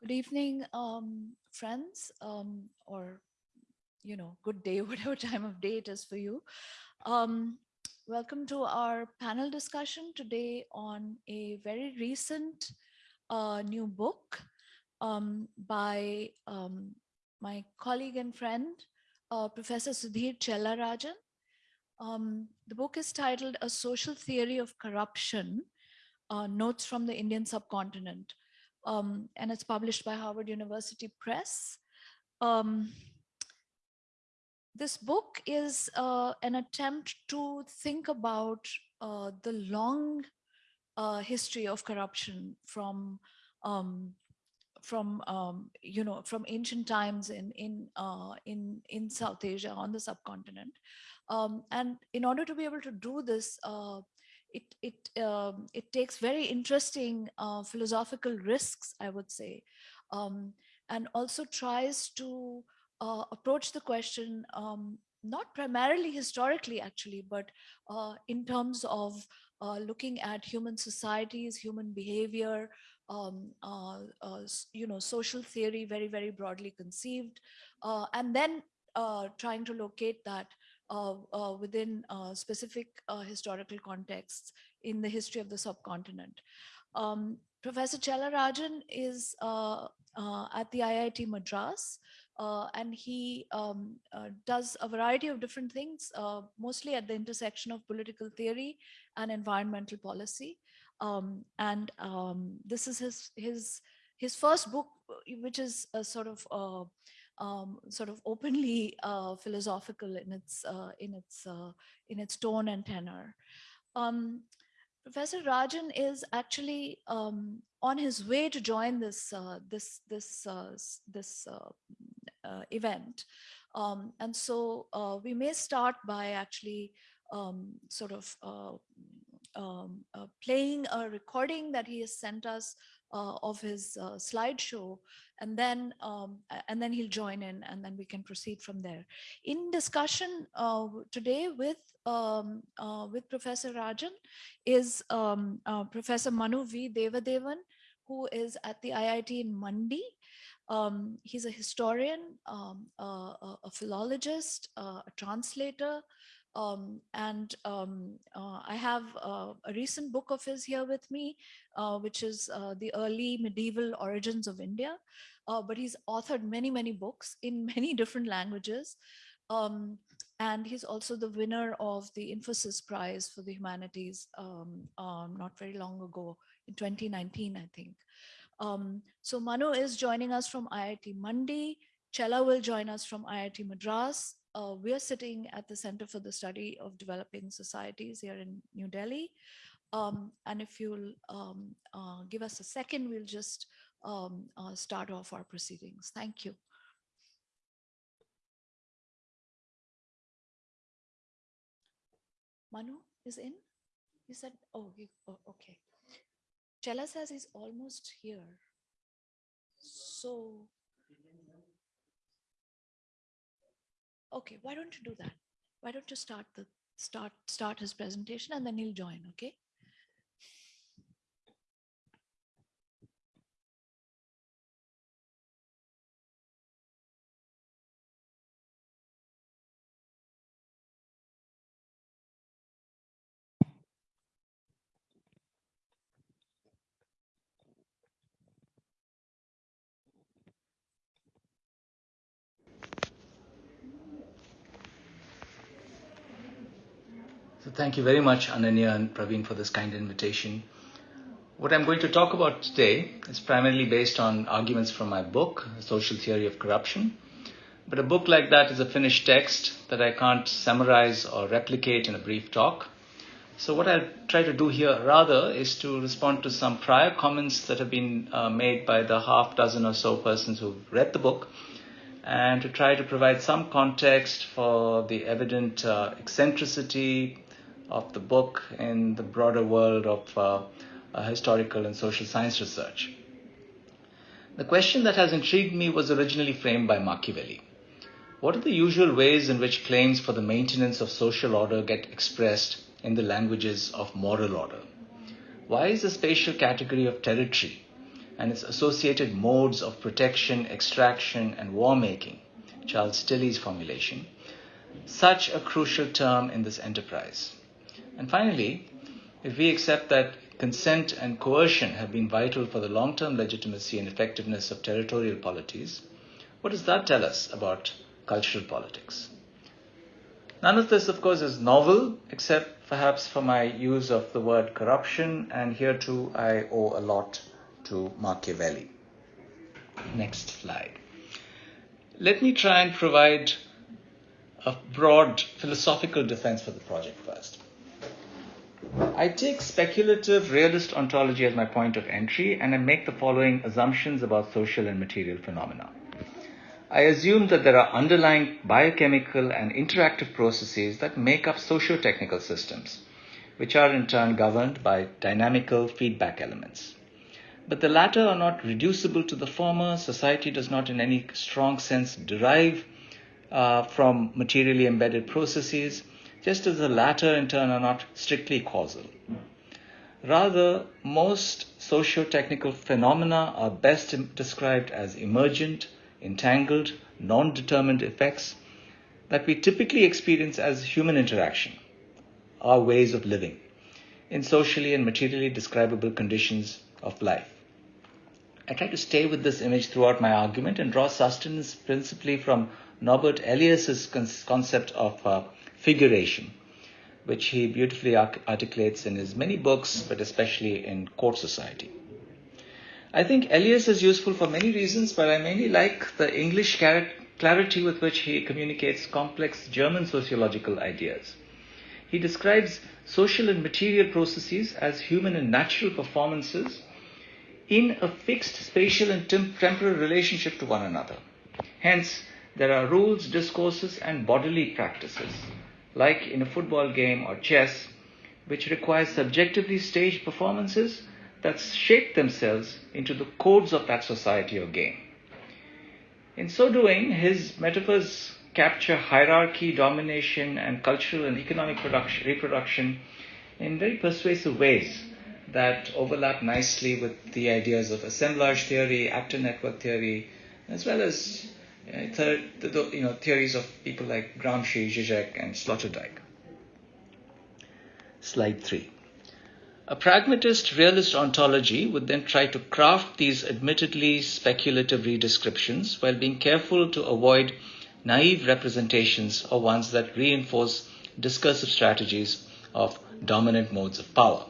Good evening, um, friends, um, or, you know, good day, whatever time of day it is for you. Um, welcome to our panel discussion today on a very recent uh, new book um, by um, my colleague and friend, uh, Professor Sudhir Chellarajan. Um, the book is titled A Social Theory of Corruption, uh, Notes from the Indian Subcontinent um, and it's published by Harvard University Press. Um, this book is uh, an attempt to think about uh, the long uh, history of corruption from um, from um, you know from ancient times in in uh, in in South Asia on the subcontinent, um, and in order to be able to do this, uh, it it um, it takes very interesting uh, philosophical risks, I would say, um, and also tries to uh, approach the question um, not primarily historically, actually, but uh, in terms of uh, looking at human societies, human behavior, um, uh, uh, you know, social theory, very very broadly conceived, and then trying to locate that within uh, specific historical contexts in the history of the subcontinent. Um, Professor Chellarajan is at the IIT Madras, uh, and he um, uh, does a variety of different things, uh, mostly at the intersection of political theory and environmental policy. Um, and um, this is his his his first book, which is a sort of um, sort of openly uh, philosophical in its uh, in its uh, in its tone and tenor. Um, Professor Rajan is actually um, on his way to join this uh, this this uh, this uh, event, um, and so we may start by actually um, sort of um, playing a recording that he has sent us uh, of his uh, slideshow and then um, and then he'll join in and then we can proceed from there. In discussion uh, today with um, uh, with Professor Rajan is um, uh, Professor Manu V. Devadevan, who is at the IIT in Mandi. Um, he's a historian, um, a, philologist, uh, a translator, um, and um, uh, I have uh, a recent book of his here with me, uh, which is uh, The Early Medieval Origins of India. Uh, but he's authored many, many books in many different languages. Um, and he's also the winner of the Infosys Prize for the Humanities um, um, not very long ago, in 2019, I think. Um, so Manu is joining us from IIT Mandi. Chella will join us from IIT Madras uh, we are sitting at the Center for the Study of Developing Societies here in New Delhi. Um, and if you'll um, uh, give us a second, we'll just um, uh, start off our proceedings. Thank you. Manu is in? He said, oh, he, oh okay. Chella says he's almost here. So Okay, why don't you do that? Why don't you start the start start his presentation and then he'll join, okay? So thank you very much, Ananya and Praveen, for this kind invitation. What I'm going to talk about today is primarily based on arguments from my book, Social Theory of Corruption. But a book like that is a finished text that I can't summarize or replicate in a brief talk. So what I'll try to do here rather is to respond to some prior comments that have been uh, made by the half dozen or so persons who've read the book and to try to provide some context for the evident uh, eccentricity, of the book in the broader world of uh, uh, historical and social science research. The question that has intrigued me was originally framed by Machiavelli. What are the usual ways in which claims for the maintenance of social order get expressed in the languages of moral order? Why is the spatial category of territory and its associated modes of protection, extraction, and war making, Charles Tilly's formulation, such a crucial term in this enterprise. And finally, if we accept that consent and coercion have been vital for the long term legitimacy and effectiveness of territorial polities, what does that tell us about cultural politics? None of this, of course, is novel, except perhaps for my use of the word corruption, and here too I owe a lot to Machiavelli. Next slide. Let me try and provide a broad philosophical defense for the project first. I take speculative realist ontology as my point of entry and I make the following assumptions about social and material phenomena. I assume that there are underlying biochemical and interactive processes that make up socio-technical systems, which are in turn governed by dynamical feedback elements. But the latter are not reducible to the former. Society does not, in any strong sense, derive uh, from materially embedded processes, just as the latter, in turn, are not strictly causal. Rather, most socio technical phenomena are best described as emergent, entangled, non determined effects that we typically experience as human interaction, our ways of living, in socially and materially describable conditions of life. I try to stay with this image throughout my argument and draw sustenance principally from Norbert Elias's concept of uh, figuration, which he beautifully articulates in his many books, but especially in Court Society. I think Elias is useful for many reasons, but I mainly like the English clarity with which he communicates complex German sociological ideas. He describes social and material processes as human and natural performances in a fixed spatial and temporal relationship to one another. Hence, there are rules, discourses, and bodily practices, like in a football game or chess, which require subjectively staged performances that shape themselves into the codes of that society or game. In so doing, his metaphors capture hierarchy, domination, and cultural and economic production, reproduction in very persuasive ways that overlap nicely with the ideas of assemblage theory, actor network theory, as well as uh, third, the, you know, theories of people like Gramsci, Zizek, and Sloterdijk. Slide 3. A pragmatist realist ontology would then try to craft these admittedly speculative redescriptions while being careful to avoid naive representations or ones that reinforce discursive strategies of dominant modes of power.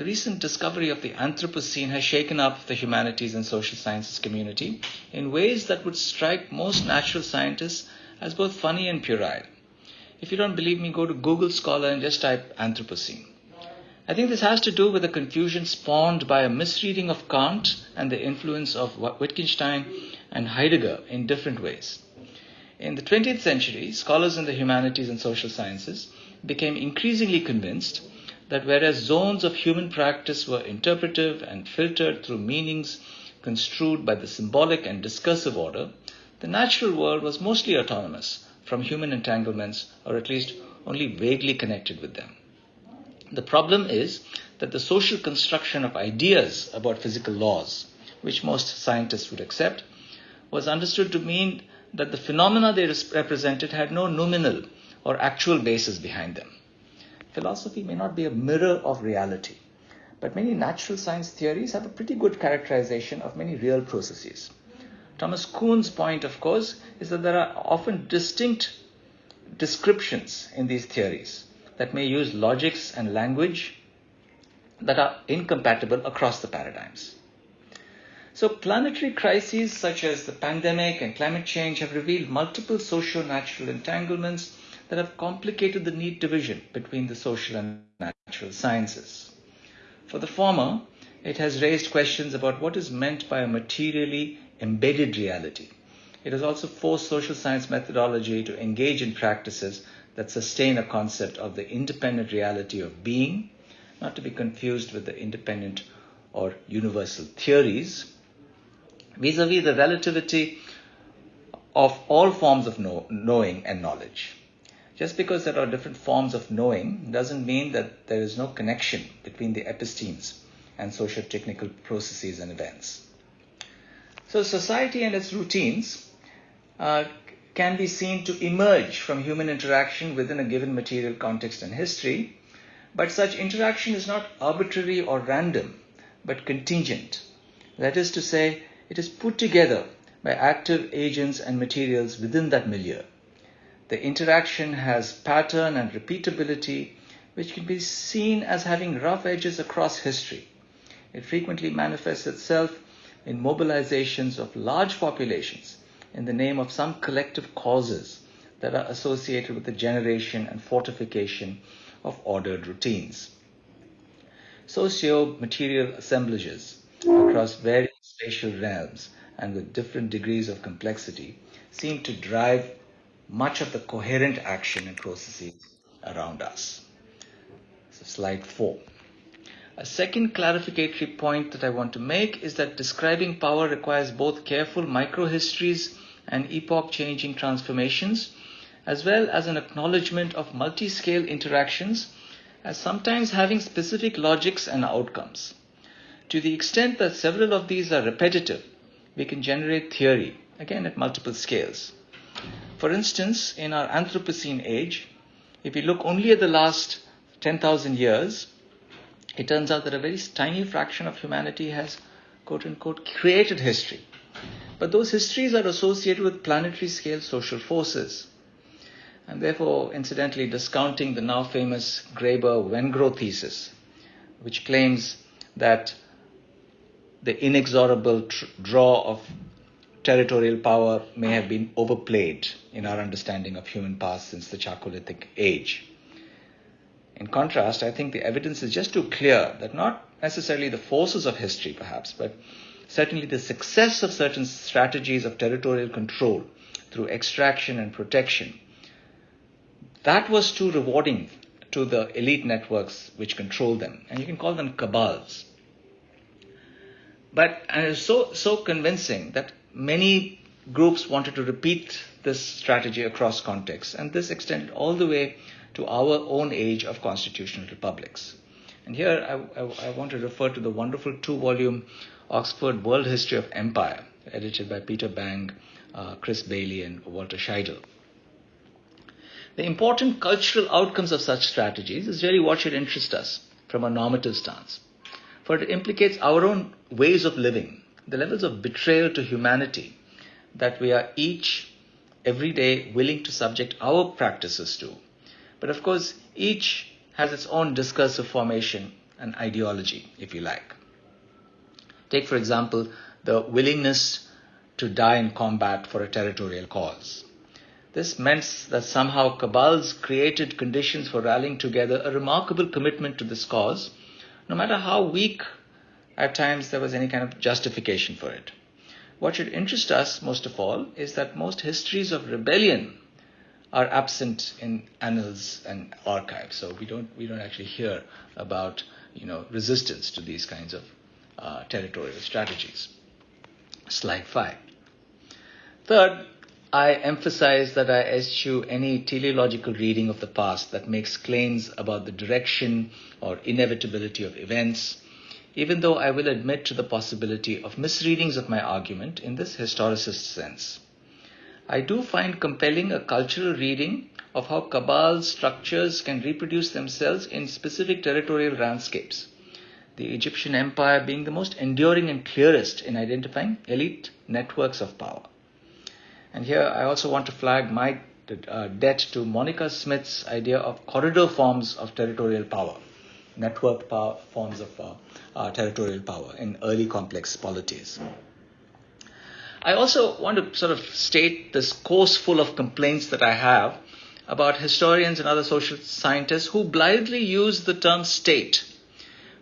The recent discovery of the Anthropocene has shaken up the humanities and social sciences community in ways that would strike most natural scientists as both funny and puerile. If you don't believe me, go to Google Scholar and just type Anthropocene. I think this has to do with the confusion spawned by a misreading of Kant and the influence of Wittgenstein and Heidegger in different ways. In the 20th century, scholars in the humanities and social sciences became increasingly convinced that whereas zones of human practice were interpretive and filtered through meanings construed by the symbolic and discursive order, the natural world was mostly autonomous from human entanglements, or at least only vaguely connected with them. The problem is that the social construction of ideas about physical laws, which most scientists would accept, was understood to mean that the phenomena they represented had no nominal or actual basis behind them. Philosophy may not be a mirror of reality, but many natural science theories have a pretty good characterization of many real processes. Thomas Kuhn's point, of course, is that there are often distinct descriptions in these theories that may use logics and language that are incompatible across the paradigms. So, planetary crises such as the pandemic and climate change have revealed multiple socio natural entanglements that have complicated the neat division between the social and natural sciences. For the former, it has raised questions about what is meant by a materially embedded reality. It has also forced social science methodology to engage in practices that sustain a concept of the independent reality of being, not to be confused with the independent or universal theories, vis a vis the relativity of all forms of know- knowing and knowledge. Just because there are different forms of knowing doesn't mean that there is no connection between the epistemes and socio-technical processes and events. So society and its routines uh, can be seen to emerge from human interaction within a given material context and history, but such interaction is not arbitrary or random, but contingent. That is to say, it is put together by active agents and materials within that milieu. The interaction has pattern and repeatability, which can be seen as having rough edges across history. It frequently manifests itself in mobilizations of large populations in the name of some collective causes that are associated with the generation and fortification of ordered routines. Socio-material assemblages across various spatial realms and with different degrees of complexity seem to drive much of the coherent action and processes around us. So slide four. A second clarificatory point that I want to make is that describing power requires both careful microhistories and epoch changing transformations, as well as an acknowledgement of multi scale interactions as sometimes having specific logics and outcomes. To the extent that several of these are repetitive, we can generate theory, again at multiple scales. For instance, in our Anthropocene age, if we look only at the last 10,000 years, it turns out that a very tiny fraction of humanity has, quote unquote, created history. But those histories are associated with planetary scale social forces. And therefore, incidentally, discounting the now famous Graeber Wengrow thesis, which claims that the inexorable tr- draw of territorial power may have been overplayed in our understanding of human past since the Chalcolithic age. In contrast, I think the evidence is just too clear that not necessarily the forces of history, perhaps, but certainly the success of certain strategies of territorial control through extraction and protection, that was too rewarding to the elite networks which control them. And you can call them cabals. But and it was so, so convincing that many groups wanted to repeat this strategy across contexts. And this extended all the way to our own age of constitutional republics. And here I, I, I want to refer to the wonderful two volume Oxford World History of Empire, edited by Peter Bang, uh, Chris Bayly, and Walter Scheidel. The important cultural outcomes of such strategies is really what should interest us from a normative stance, for it implicates our own ways of living, the levels of betrayal to humanity that we are each every day willing to subject our practices to but of course, each has its own discursive formation and ideology, if you like. Take, for example, the willingness to die in combat for a territorial cause. This meant that somehow cabals created conditions for rallying together a remarkable commitment to this cause, no matter how weak at times there was any kind of justification for it. What should interest us most of all is that most histories of rebellion are absent in annals and archives. So we don't we don't actually hear about you know resistance to these kinds of uh, territorial strategies. Slide five. Third, I emphasize that I eschew any teleological reading of the past that makes claims about the direction or inevitability of events, even though I will admit to the possibility of misreadings of my argument in this historicist sense. I do find compelling a cultural reading of how cabal structures can reproduce themselves in specific territorial landscapes. The Egyptian empire being the most enduring and clearest in identifying elite networks of power. And here I also want to flag my uh, debt to Monica Smith's idea of corridor forms of territorial power, networked power, forms of uh, uh, territorial power in early complex polities. I also want to sort of state this course full of complaints that I have about historians and other social scientists who blithely use the term state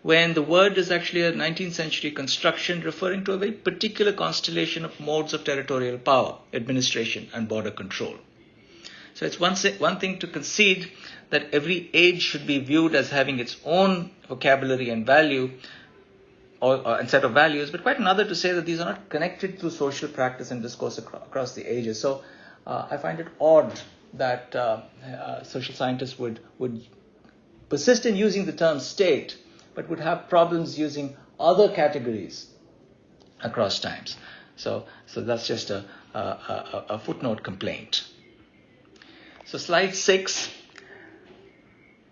when the word is actually a 19th century construction referring to a very particular constellation of modes of territorial power, administration, and border control. So it's one, one thing to concede that every age should be viewed as having its own vocabulary and value, or, or, and set of values, but quite another to say that these are not connected through social practice and discourse across, across the ages. So uh, I find it odd that uh, uh, social scientists would, would persist in using the term state, but would have problems using other categories across times. So, so that's just a, a, a, a footnote complaint. So, slide six.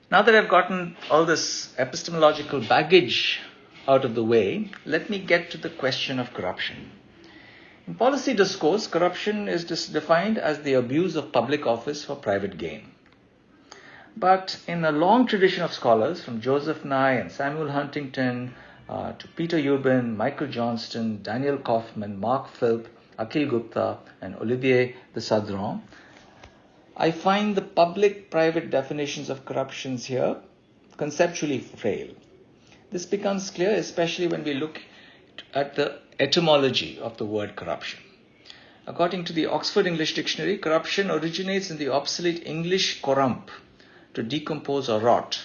Now that I've gotten all this epistemological baggage out of the way, let me get to the question of corruption. In policy discourse, corruption is defined as the abuse of public office for private gain. But in a long tradition of scholars, from Joseph Nye and Samuel Huntington uh, to Peter Ubben, Michael Johnston, Daniel Kaufmann, Mark Philp, Akhil Gupta, and Olivier de Sardan, I find the public private definitions of corruptions here conceptually frail. This becomes clear especially when we look at the etymology of the word corruption. According to the Oxford English Dictionary, corruption originates in the obsolete English corrump, to decompose or rot,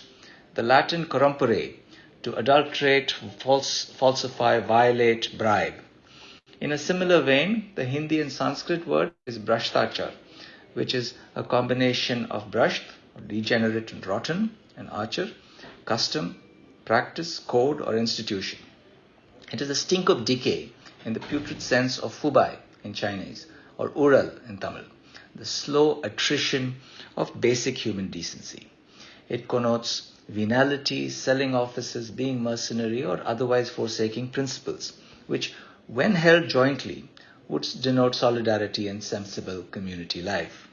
the Latin corrumpere, to adulterate, false, falsify, violate, bribe. In a similar vein, the Hindi and Sanskrit word is brashtachar, which is a combination of bhrasht, degenerate and rotten, and achar, custom, practice, code, or institution. It is a stink of decay in the putrid sense of fubai in Chinese or ural in Tamil, the slow attrition of basic human decency. It connotes venality, selling offices, being mercenary, or otherwise forsaking principles, which, when held jointly, would denote solidarity and sensible community life.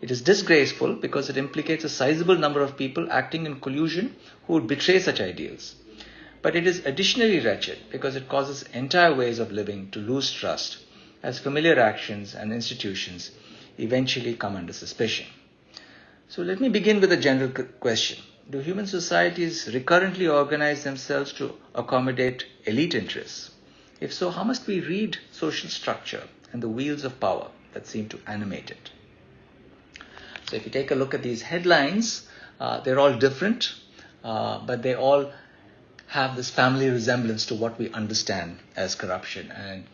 It is disgraceful because it implicates a sizable number of people acting in collusion who would betray such ideals. But it is additionally wretched because it causes entire ways of living to lose trust as familiar actions and institutions eventually come under suspicion. So let me begin with a general question. Do human societies recurrently organize themselves to accommodate elite interests? If so, how must we read social structure and the wheels of power that seem to animate it? So if you take a look at these headlines, uh, they're all different, uh, but they all have this family resemblance to what we understand as corruption and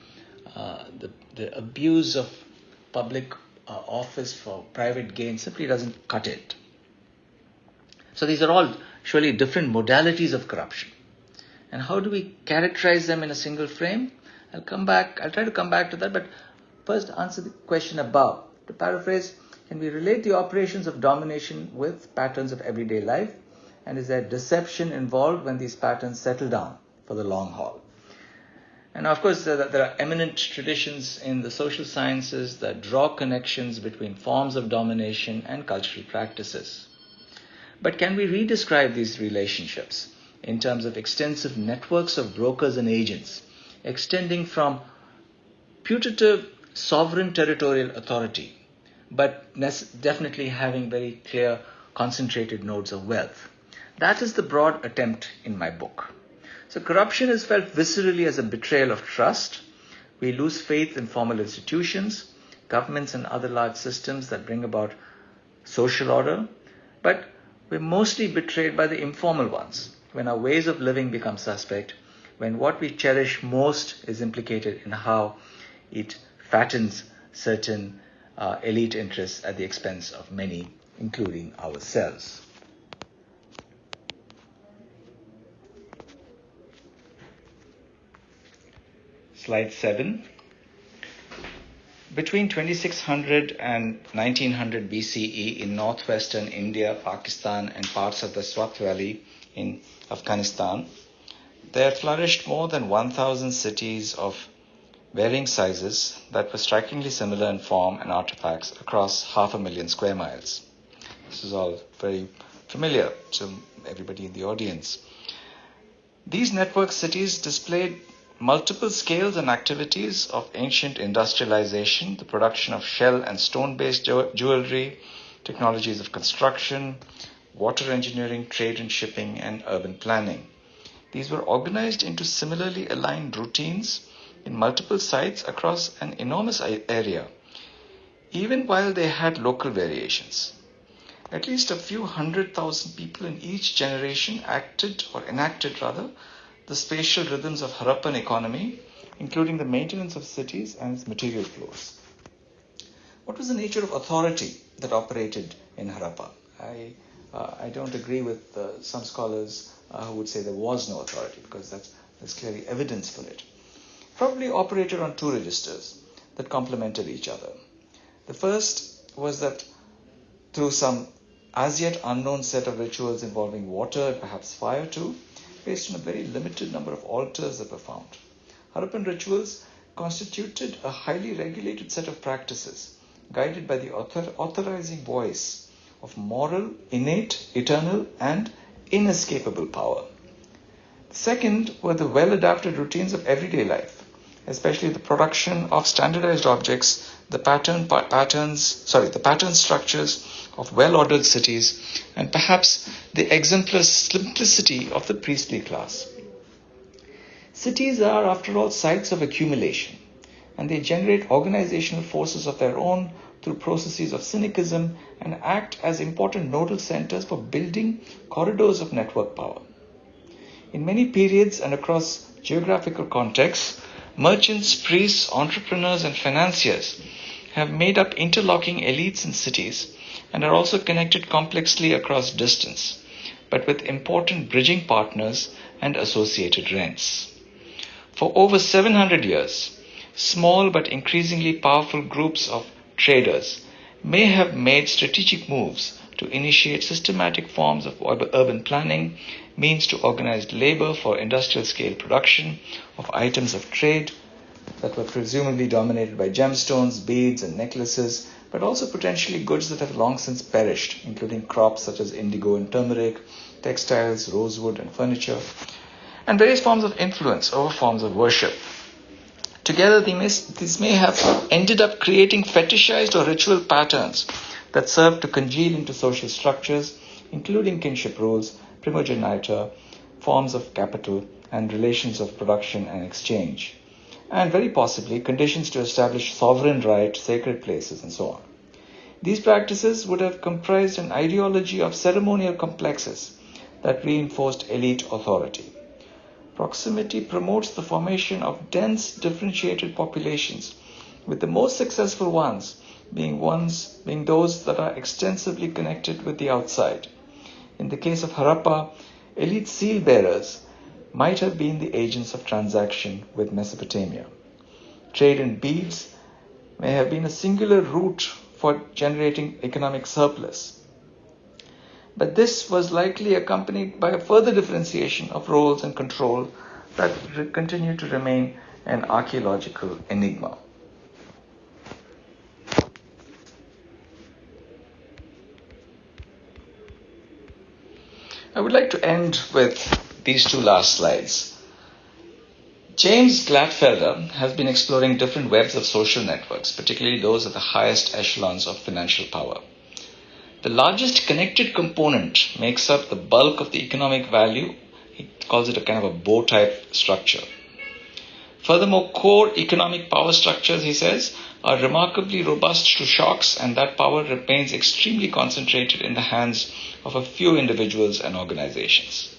uh, the, the abuse of public uh, office for private gain simply doesn't cut it. So these are all surely different modalities of corruption. And how do we characterize them in a single frame? I'll come back, I'll try to come back to that, but first answer the question above. To paraphrase, can we relate the operations of domination with patterns of everyday life? And is there deception involved when these patterns settle down for the long haul? And of course, there are eminent traditions in the social sciences that draw connections between forms of domination and cultural practices. But can we redescribe these relationships in terms of extensive networks of brokers and agents, extending from putative sovereign territorial authority but definitely having very clear concentrated nodes of wealth. That is the broad attempt in my book. So corruption is felt viscerally as a betrayal of trust. We lose faith in formal institutions, governments and other large systems that bring about social order, but we're mostly betrayed by the informal ones when our ways of living become suspect, when what we cherish most is implicated in how it fattens certain uh, elite interests at the expense of many, including ourselves. Slide 7. Between 2600 and 1900 BCE in northwestern India, Pakistan, and parts of the Swat Valley in Afghanistan, there flourished more than 1,000 cities of varying sizes that were strikingly similar in form and artifacts across half a million square miles. This is all very familiar to everybody in the audience. These network cities displayed multiple scales and activities of ancient industrialization, the production of shell and stone based jewelry, technologies of construction, water engineering, trade and shipping, and urban planning. These were organized into similarly aligned routines in multiple sites across an enormous area, even while they had local variations. At least a few hundred thousand people in each generation acted or enacted rather the spatial rhythms of Harappan economy, including the maintenance of cities and its material flows. What was the nature of authority that operated in Harappa? I uh, I don't agree with uh, some scholars uh, who would say there was no authority because that's, there's clearly evidence for it. Probably operated on two registers that complemented each other. The first was that through some as yet unknown set of rituals involving water and perhaps fire too, based on a very limited number of altars that were found. Harappan rituals constituted a highly regulated set of practices guided by the author- authorizing voice of moral, innate, eternal, and inescapable power. Second were the well adapted routines of everyday life, especially the production of standardized objects, the pattern pa- patterns, sorry, the pattern structures of well ordered cities, and perhaps the exemplar simplicity of the priestly class. Cities are, after all, sites of accumulation, and they generate organizational forces of their own through processes of syncretism and act as important nodal centers for building corridors of network power. In many periods and across geographical contexts, merchants, priests, entrepreneurs, and financiers have made up interlocking elites in cities and are also connected complexly across distance, but with important bridging partners and associated rents. For over 700 years, small but increasingly powerful groups of traders may have made strategic moves to initiate systematic forms of urban planning, means to organized labor for industrial scale production of items of trade that were presumably dominated by gemstones, beads, and necklaces, but also potentially goods that have long since perished, including crops such as indigo and turmeric, textiles, rosewood, and furniture, and various forms of influence over forms of worship. Together, these may have ended up creating fetishized or ritual patterns that serve to congeal into social structures, including kinship rules, primogeniture, forms of capital, and relations of production and exchange and very possibly conditions to establish sovereign right, sacred places, and so on. These practices would have comprised an ideology of ceremonial complexes that reinforced elite authority. Proximity promotes the formation of dense, differentiated populations, with the most successful ones being ones being those that are extensively connected with the outside. In the case of Harappa, elite seal bearers might have been the agents of transaction with Mesopotamia. Trade in beads may have been a singular route for generating economic surplus. But this was likely accompanied by a further differentiation of roles and control that continue to remain an archaeological enigma. I would like to end with these two last slides. James Glattfelder has been exploring different webs of social networks, particularly those at the highest echelons of financial power. The largest connected component makes up the bulk of the economic value. He calls it a kind of a bow tie structure. Furthermore, core economic power structures, he says, are remarkably robust to shocks, and that power remains extremely concentrated in the hands of a few individuals and organizations.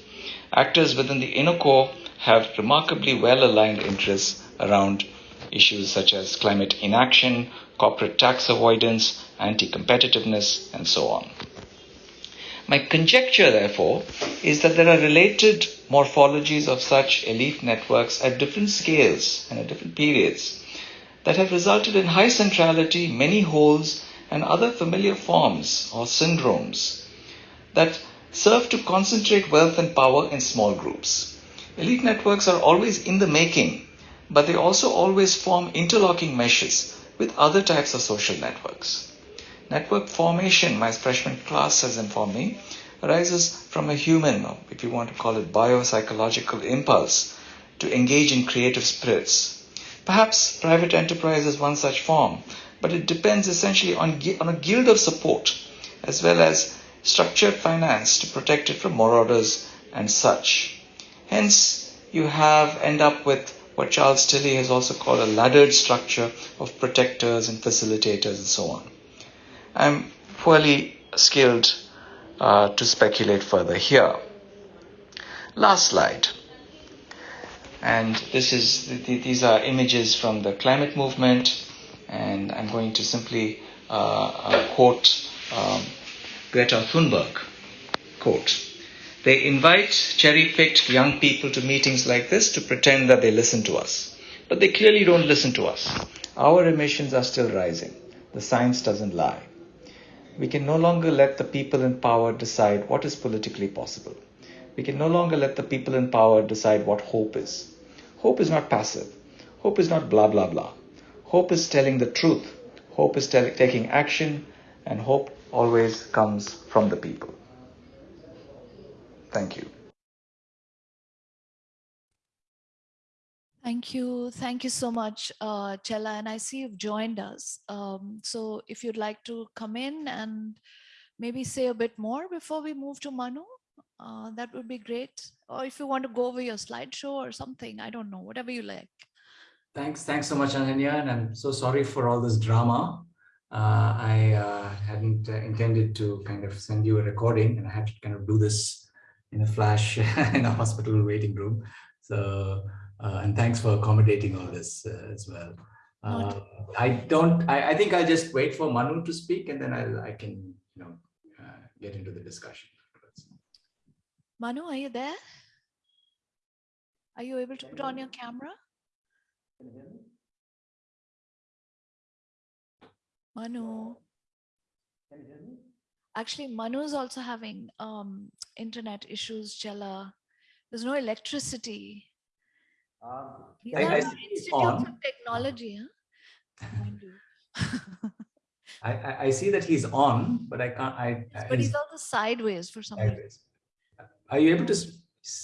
Actors within the inner core have remarkably well aligned interests around issues such as climate inaction, corporate tax avoidance, anti competitiveness, and so on. My conjecture, therefore, is that there are related morphologies of such elite networks at different scales and at different periods that have resulted in high centrality, many holes, and other familiar forms or syndromes that serve to concentrate wealth and power in small groups. Elite networks are always in the making, but they also always form interlocking meshes with other types of social networks. Network formation, my freshman class has informed me, arises from a human, or if you want to call it biopsychological impulse, to engage in creative spirits. Perhaps private enterprise is one such form, but it depends essentially on, on a guild of support as well as structured finance to protect it from marauders and such. Hence, you have end up with what Charles Tilly has also called a laddered structure of protectors and facilitators and so on. I'm poorly skilled uh, to speculate further here. Last slide. And this is these are images from the climate movement, and I'm going to simply uh, uh, quote um, Greta Thunberg, Quote. They invite cherry picked young people to meetings like this to pretend that they listen to us. But they clearly don't listen to us. Our emissions are still rising. The science doesn't lie. We can no longer let the people in power decide what is politically possible. We can no longer let the people in power decide what hope is. Hope is not passive. Hope is not blah, blah, blah. Hope is telling the truth. Hope is tell- taking action, and hope always comes from the people. Thank you. Thank you. Thank you so much, uh, Chella. And I see you've joined us. Um, so if you'd like to come in and maybe say a bit more before we move to Manu, uh, that would be great. Or if you want to go over your slideshow or something, I don't know, whatever you like. Thanks, thanks so much, Ananya, and I'm so sorry for all this drama. Uh, I uh, hadn't uh, intended to kind of send you a recording, and I had to kind of do this in a flash in a hospital waiting room. So, uh, and thanks for accommodating all this uh, as well. Uh, I don't. I, I think I'll just wait for Manu to speak, and then I'll I can you know uh, get into the discussion. Manu, are you there? Are you able to put on your camera? Manu. Actually, Manu is also having um, internet issues, Chella. There's no electricity. Um, These I- are I see institutes on. of technology, huh? I, I I see that he's on, but I can't. I. I- but he's also sideways for some reason. Sideways. Uh, are you able to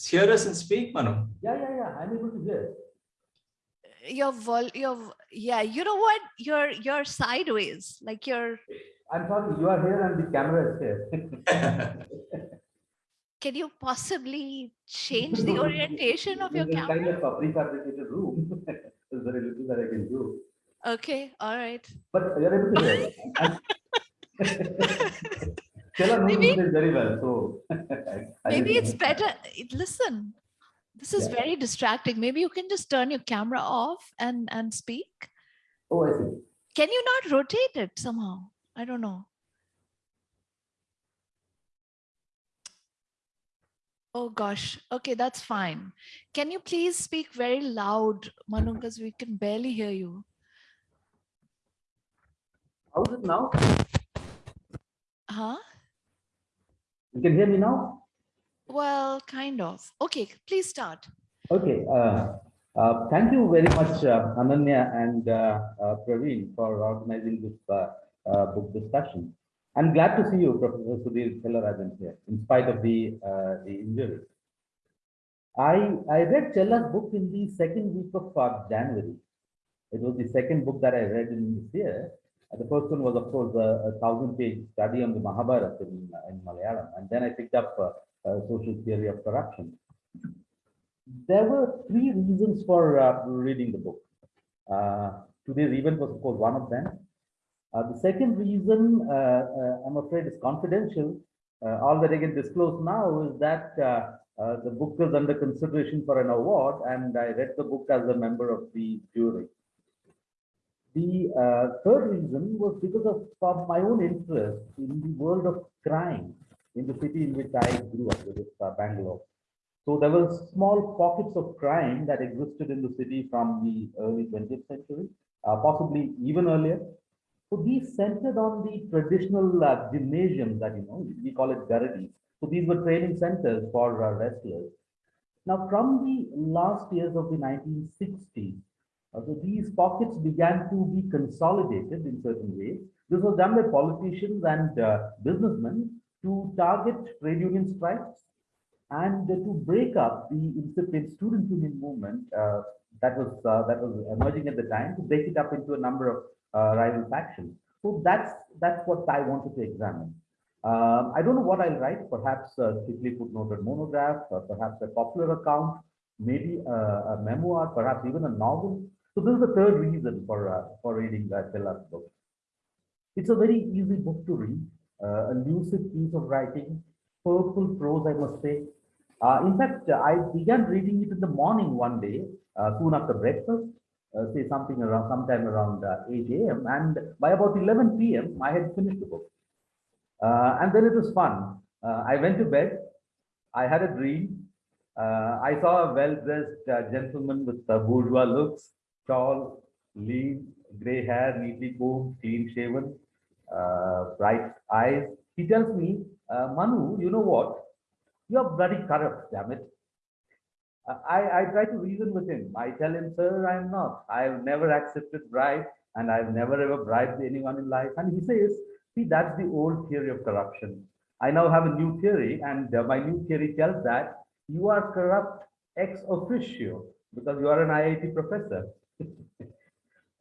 hear us and speak, Manu? Yeah, yeah, yeah. I'm able to hear. Uh, your vol, your v- yeah. You know what? You're you're sideways, like you're. I'm sorry, you are here and the camera is here. Can you possibly change the orientation of your camera? kind of a prefabricated room. There's very little that I can do. Okay, all right. But you're able to hear. Stella knows Maybe- this very well, so. I- Maybe it's better. Listen, this is Yeah. very distracting. Maybe you can just turn your camera off and and speak. Oh, I see. Can you not rotate it somehow? I don't know. Oh gosh. Okay, that's fine. Can you please speak very loud, Manu, because we can barely hear you. How's it now? Huh? You can hear me now? Well, kind of. Okay, please start. Okay, uh, uh, thank you very much, uh, Ananya and uh, uh, Praveen for organizing this uh, uh, book discussion. I'm glad to see you, Professor Sudhir Chellarajan here, in spite of the, uh, the injury. I, I read Chella's book in the second week of uh, January. It was the second book that I read in this year. Uh, the first one was, of course, a, a thousand-page study on the Mahabharata in, in Malayalam, and then I picked up uh, uh, Social Theory of Corruption there were three reasons for uh, reading the book. Uh, today's event was, of course, one of them. Uh, the second reason, uh, uh, I'm afraid, is confidential. All that I can disclose now is that the book is under consideration for an award, and I read the book as a member of the jury. The uh, third reason was because of, of my own interest in the world of crime in the city in which I grew up, which is uh, Bangalore. So there were small pockets of crime that existed in the city from the early 20th century, uh, possibly even earlier. So these centered on the traditional uh, gymnasiums that, you know, we call it garadis. So these were training centers for uh, wrestlers. Now, from the last years of the 1960s, uh, so these pockets began to be consolidated in certain ways. This was done by politicians and uh, businessmen to target trade union strikes and to break up the incipient student union movement uh, that was uh, that was emerging at the time to break it up into a number of uh, rival factions. So that's that's what I wanted to examine. Um, I don't know what I'll write. Perhaps a thickly footnoted monograph, or perhaps a popular account, maybe a, a memoir, perhaps even a novel. So this is the third reason for uh, for reading uh, Chella's book. It's a very easy book to read, uh, a lucid piece of writing, purple prose, I must say. Uh, in fact, uh, I began reading it in the morning one day, uh, soon after breakfast, uh, say something around sometime around uh, 8 a.m. And by about 11 p.m., I had finished the book. Uh, and then it was fun. Uh, I went to bed. I had a dream. Uh, I saw a well-dressed uh, gentleman with bourgeois looks, tall, lean, gray hair, neatly combed, clean-shaven, uh, bright eyes. He tells me, Manu, you know what? You're bloody corrupt, damn it. I, I try to reason with him. I tell him, sir, I'm not. I've never accepted bribe and I've never ever bribed anyone in life. And he says, see, that's the old theory of corruption. I now have a new theory and uh, my new theory tells that you are corrupt ex officio because you are an IIT professor.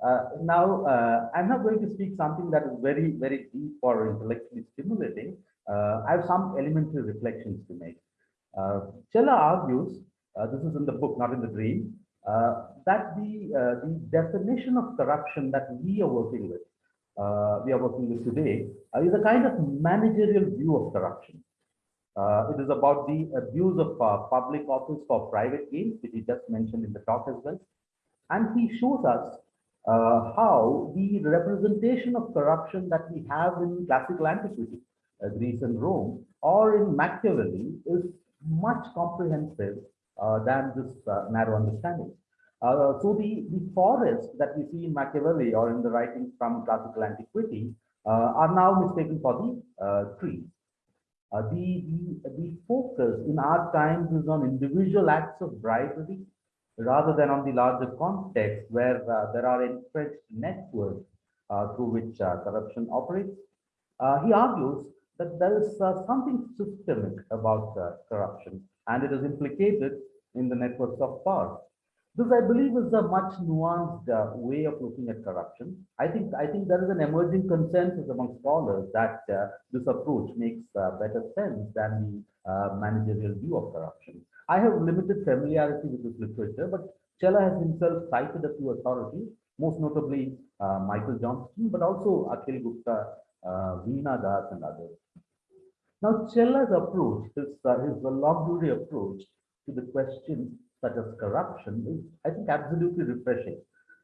Uh, now, uh, I'm not going to speak something that is very, very deep or intellectually stimulating. Uh, I have some elementary reflections to make. Uh, Chella argues, this is in the book, not in the dream, uh, that the, uh, the definition of corruption that we are working with, uh, we are working with today, uh, is a kind of managerial view of corruption. Uh, it is about the abuse of uh, public office for private gain, which he just mentioned in the talk as well. And he shows us uh, how the representation of corruption that we have in classical antiquity, uh, Greece and Rome, or in Machiavelli is much comprehensive uh, than this uh, narrow understanding. Uh, so the, the forest that we see in Machiavelli or in the writings from classical antiquity uh, are now mistaken for the uh, trees. Uh, the, the, the focus in our times is on individual acts of bribery rather than on the larger context where uh, there are entrenched networks uh, through which uh, corruption operates. Uh, he argues that there is uh, something systemic about uh, corruption and it is implicated in the networks of power. This, I believe, is a much nuanced uh, way of looking at corruption. I think I think there is an emerging consensus among scholars that uh, this approach makes uh, better sense than the uh, managerial view of corruption. I have limited familiarity with this literature, but Chella has himself cited a few authorities, most notably uh, Michael Johnston, but also Akhil Gupta, uh, Veena Das, and others. Now, Chella's approach, his, uh, his approach to the question such as corruption is, I think, absolutely refreshing.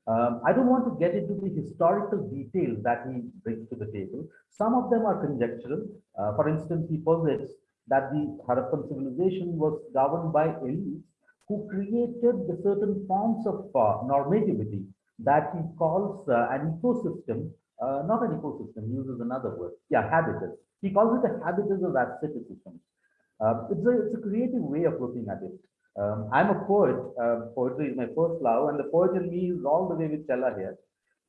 Um, I don't want to get into the historical details that he brings to the table. Some of them are conjectural. Uh, for instance, he posits that the Harappan civilization was governed by elites who created the certain forms of uh, normativity that he calls uh, an ecosystem, uh, not an ecosystem, uses another word, yeah, habitus. He calls it a habitus of asceticism. Uh, it's, a, it's a creative way of looking at it. Um, I'm a poet. Uh, poetry is my first love, and the poet in me is all the way with Chella here.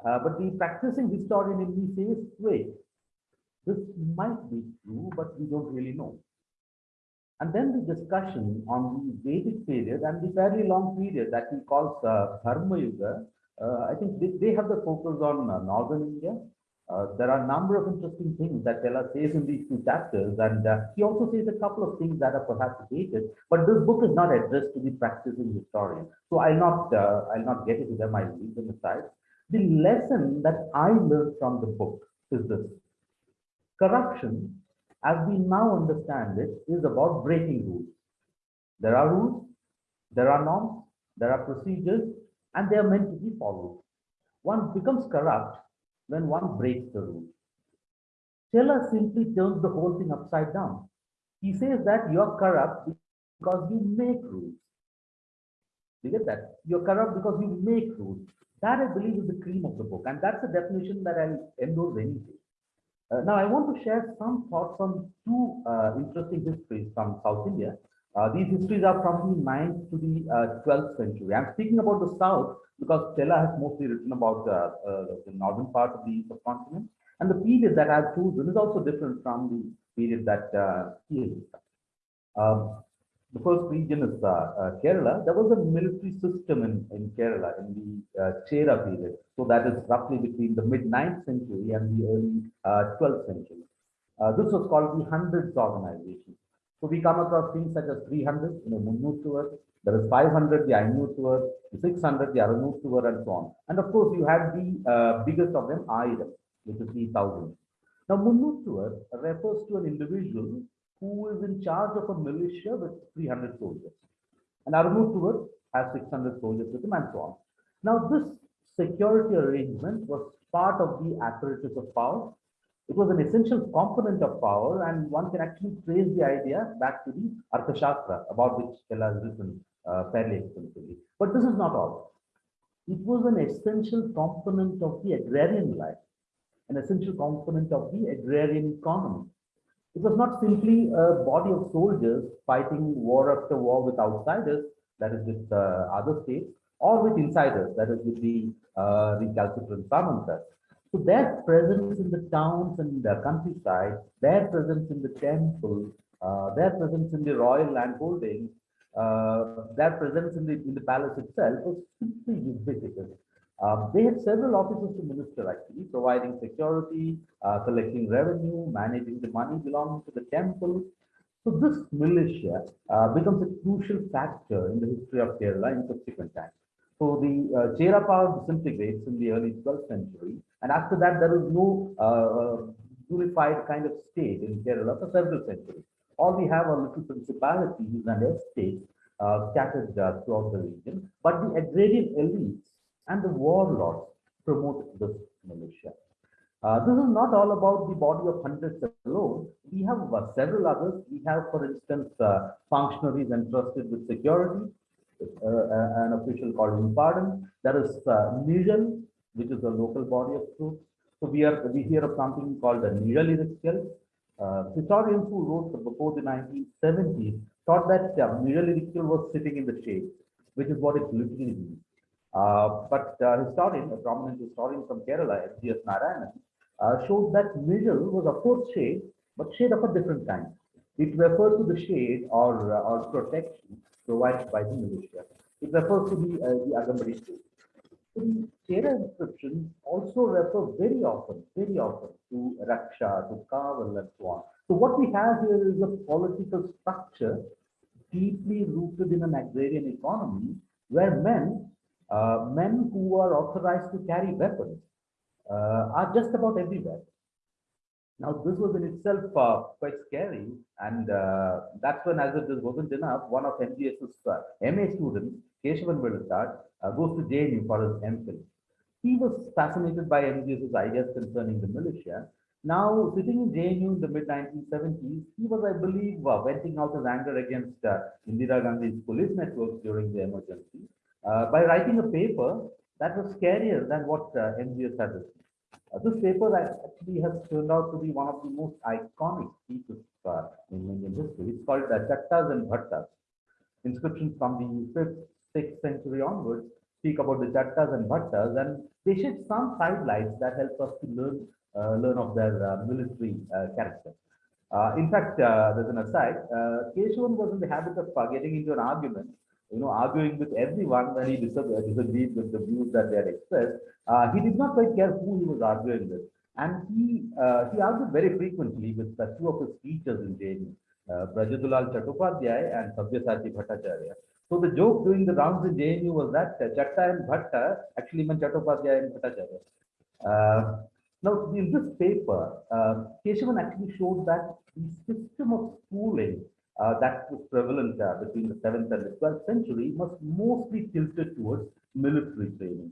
Uh, but the practicing historian in me says, wait, this might be true, but we don't really know. And then the discussion on the Vedic period and the fairly long period that he calls uh, Dharma Yuga, uh, I think they, they have the focus on uh, northern India. Uh, there are a number of interesting things that Chella says in these two chapters, and uh, he also says a couple of things that are perhaps dated. But this book is not addressed to the practicing historian, so I'll not uh, I'll not get into them. I'll leave them aside. The lesson that I learned from the book is this: corruption, as we now understand it, is about breaking rules. There are rules, there are norms, there are procedures, and they are meant to be followed. One becomes corrupt when one breaks the rules. Chella simply turns the whole thing upside down. He says that you're corrupt because you make rules. You get that? You're corrupt because you make rules. That I believe is the cream of the book, and that's the definition that I'll endorse anything. Uh, now, I want to share some thoughts on two uh, interesting histories from South India. Uh, these histories are from the 9th to the 12th century. I'm speaking about the South because Chella has mostly written about the northern part of the subcontinent. And the period that I've chosen is also different from the period that he has. Um, the first region is uh, uh, Kerala. There was a military system in, in Kerala in the uh, Chera period. So that is roughly between the mid 9th century and the early 12th century. this was called the Hundreds Organization. So we come across things such as 300, you know, Munnutuvar, there is 500, the Ainutuvar, the 600, the Aranutuvar, and so on. And of course, you have the uh, biggest of them, Ayram, which is the thousand. Now, Munnutuvar refers to an individual who is in charge of a militia with 300 soldiers. And Aranutuvar has 600 soldiers with him, and so on. Now, this security arrangement was part of the apparatus of power It was an essential component of power, and one can actually trace the idea back to the Arthashastra, about which Chella has written uh, fairly extensively. But this is not all. It was an essential component of the agrarian life, an essential component of the agrarian economy. It was not simply a body of soldiers fighting war after war with outsiders, that is with uh, other states, or with insiders, that is with the uh, recalcitrant Samantas. So their presence in the towns and the countryside, their presence in the temple, uh, their presence in the royal landholdings, uh, their presence in the in the palace itself was simply ubiquitous. Um, they had several offices to minister actually, providing security, uh, collecting revenue, managing the money belonging to the temple. So this militia uh, becomes a crucial factor in the history of Kerala in subsequent times. So the uh, power disintegrates in the early 12th century, and after that there was no uh, unified kind of state in Kerala for several centuries. All we have are little principalities and estates uh, scattered uh, throughout the region, but the agrarian elites and the warlords promote this militia. Uh, this is not all about the body of hundreds alone. We have uh, several others. We have, for instance, uh, functionaries entrusted with security, uh, uh, an official called Impadam. There is uh, Nijal, which is a local body of truth. So we are we hear of something called the Nijal Irikkel. Uh, historians who wrote before the 1970s thought that uh, Irikkel was sitting in the shade, which is what it literally means. Uh, but uh, historian, a prominent historian from Kerala, M.G.S. Narayanan, uh, showed that Nijal was of course shade, but shade of a different kind. It refers to the shade or, or protection provided by the militia. It refers to the, uh, the Agambari. The Chera inscriptions also refer very often, very often to Raksha, to Kaval and so on. So what we have here is a political structure deeply rooted in an agrarian economy where men, uh, men who are authorized to carry weapons uh, are just about everywhere. Now, this was in itself uh, quite scary, and uh, that's when, as if this wasn't enough, one of MGS's uh, MA students, Keshavan Veluthat, uh, goes to JNU for his MPhil. He was fascinated by MGS's ideas concerning the militia. Now, sitting in JNU in the mid 1970s, he was, I believe, uh, venting out his anger against uh, Indira Gandhi's police networks during the emergency uh, by writing a paper that was scarier than what uh, MGS had written. Uh, this paper actually has turned out to be one of the most iconic pieces uh, in Indian history. It's called uh, Chattas and Bhattas. Inscriptions from the 5th, 6th century onwards speak about the Chattas and Bhattas, and they shed some sidelights that help us to learn uh, learn of their uh, military uh, character. Uh, in fact, uh, there's an aside, uh, Keshavan was in the habit of uh, getting into an argument you know, arguing with everyone when he disagreed, disagreed with the views that they had expressed. Uh, he did not quite care who he was arguing with. And he uh, he argued very frequently with two of his teachers in JNU, uh, Brajadulal Chattopadhyay and Sabyasachi Bhattacharya. So the joke during the rounds in JNU was that uh, Chatta and Bhatta actually meant Chattopadhyay and Bhattacharya. Uh, now, in this paper, uh, Keshavan actually showed that the system of schooling uh, that was prevalent uh, between the 7th and the 12th century was mostly tilted towards military training.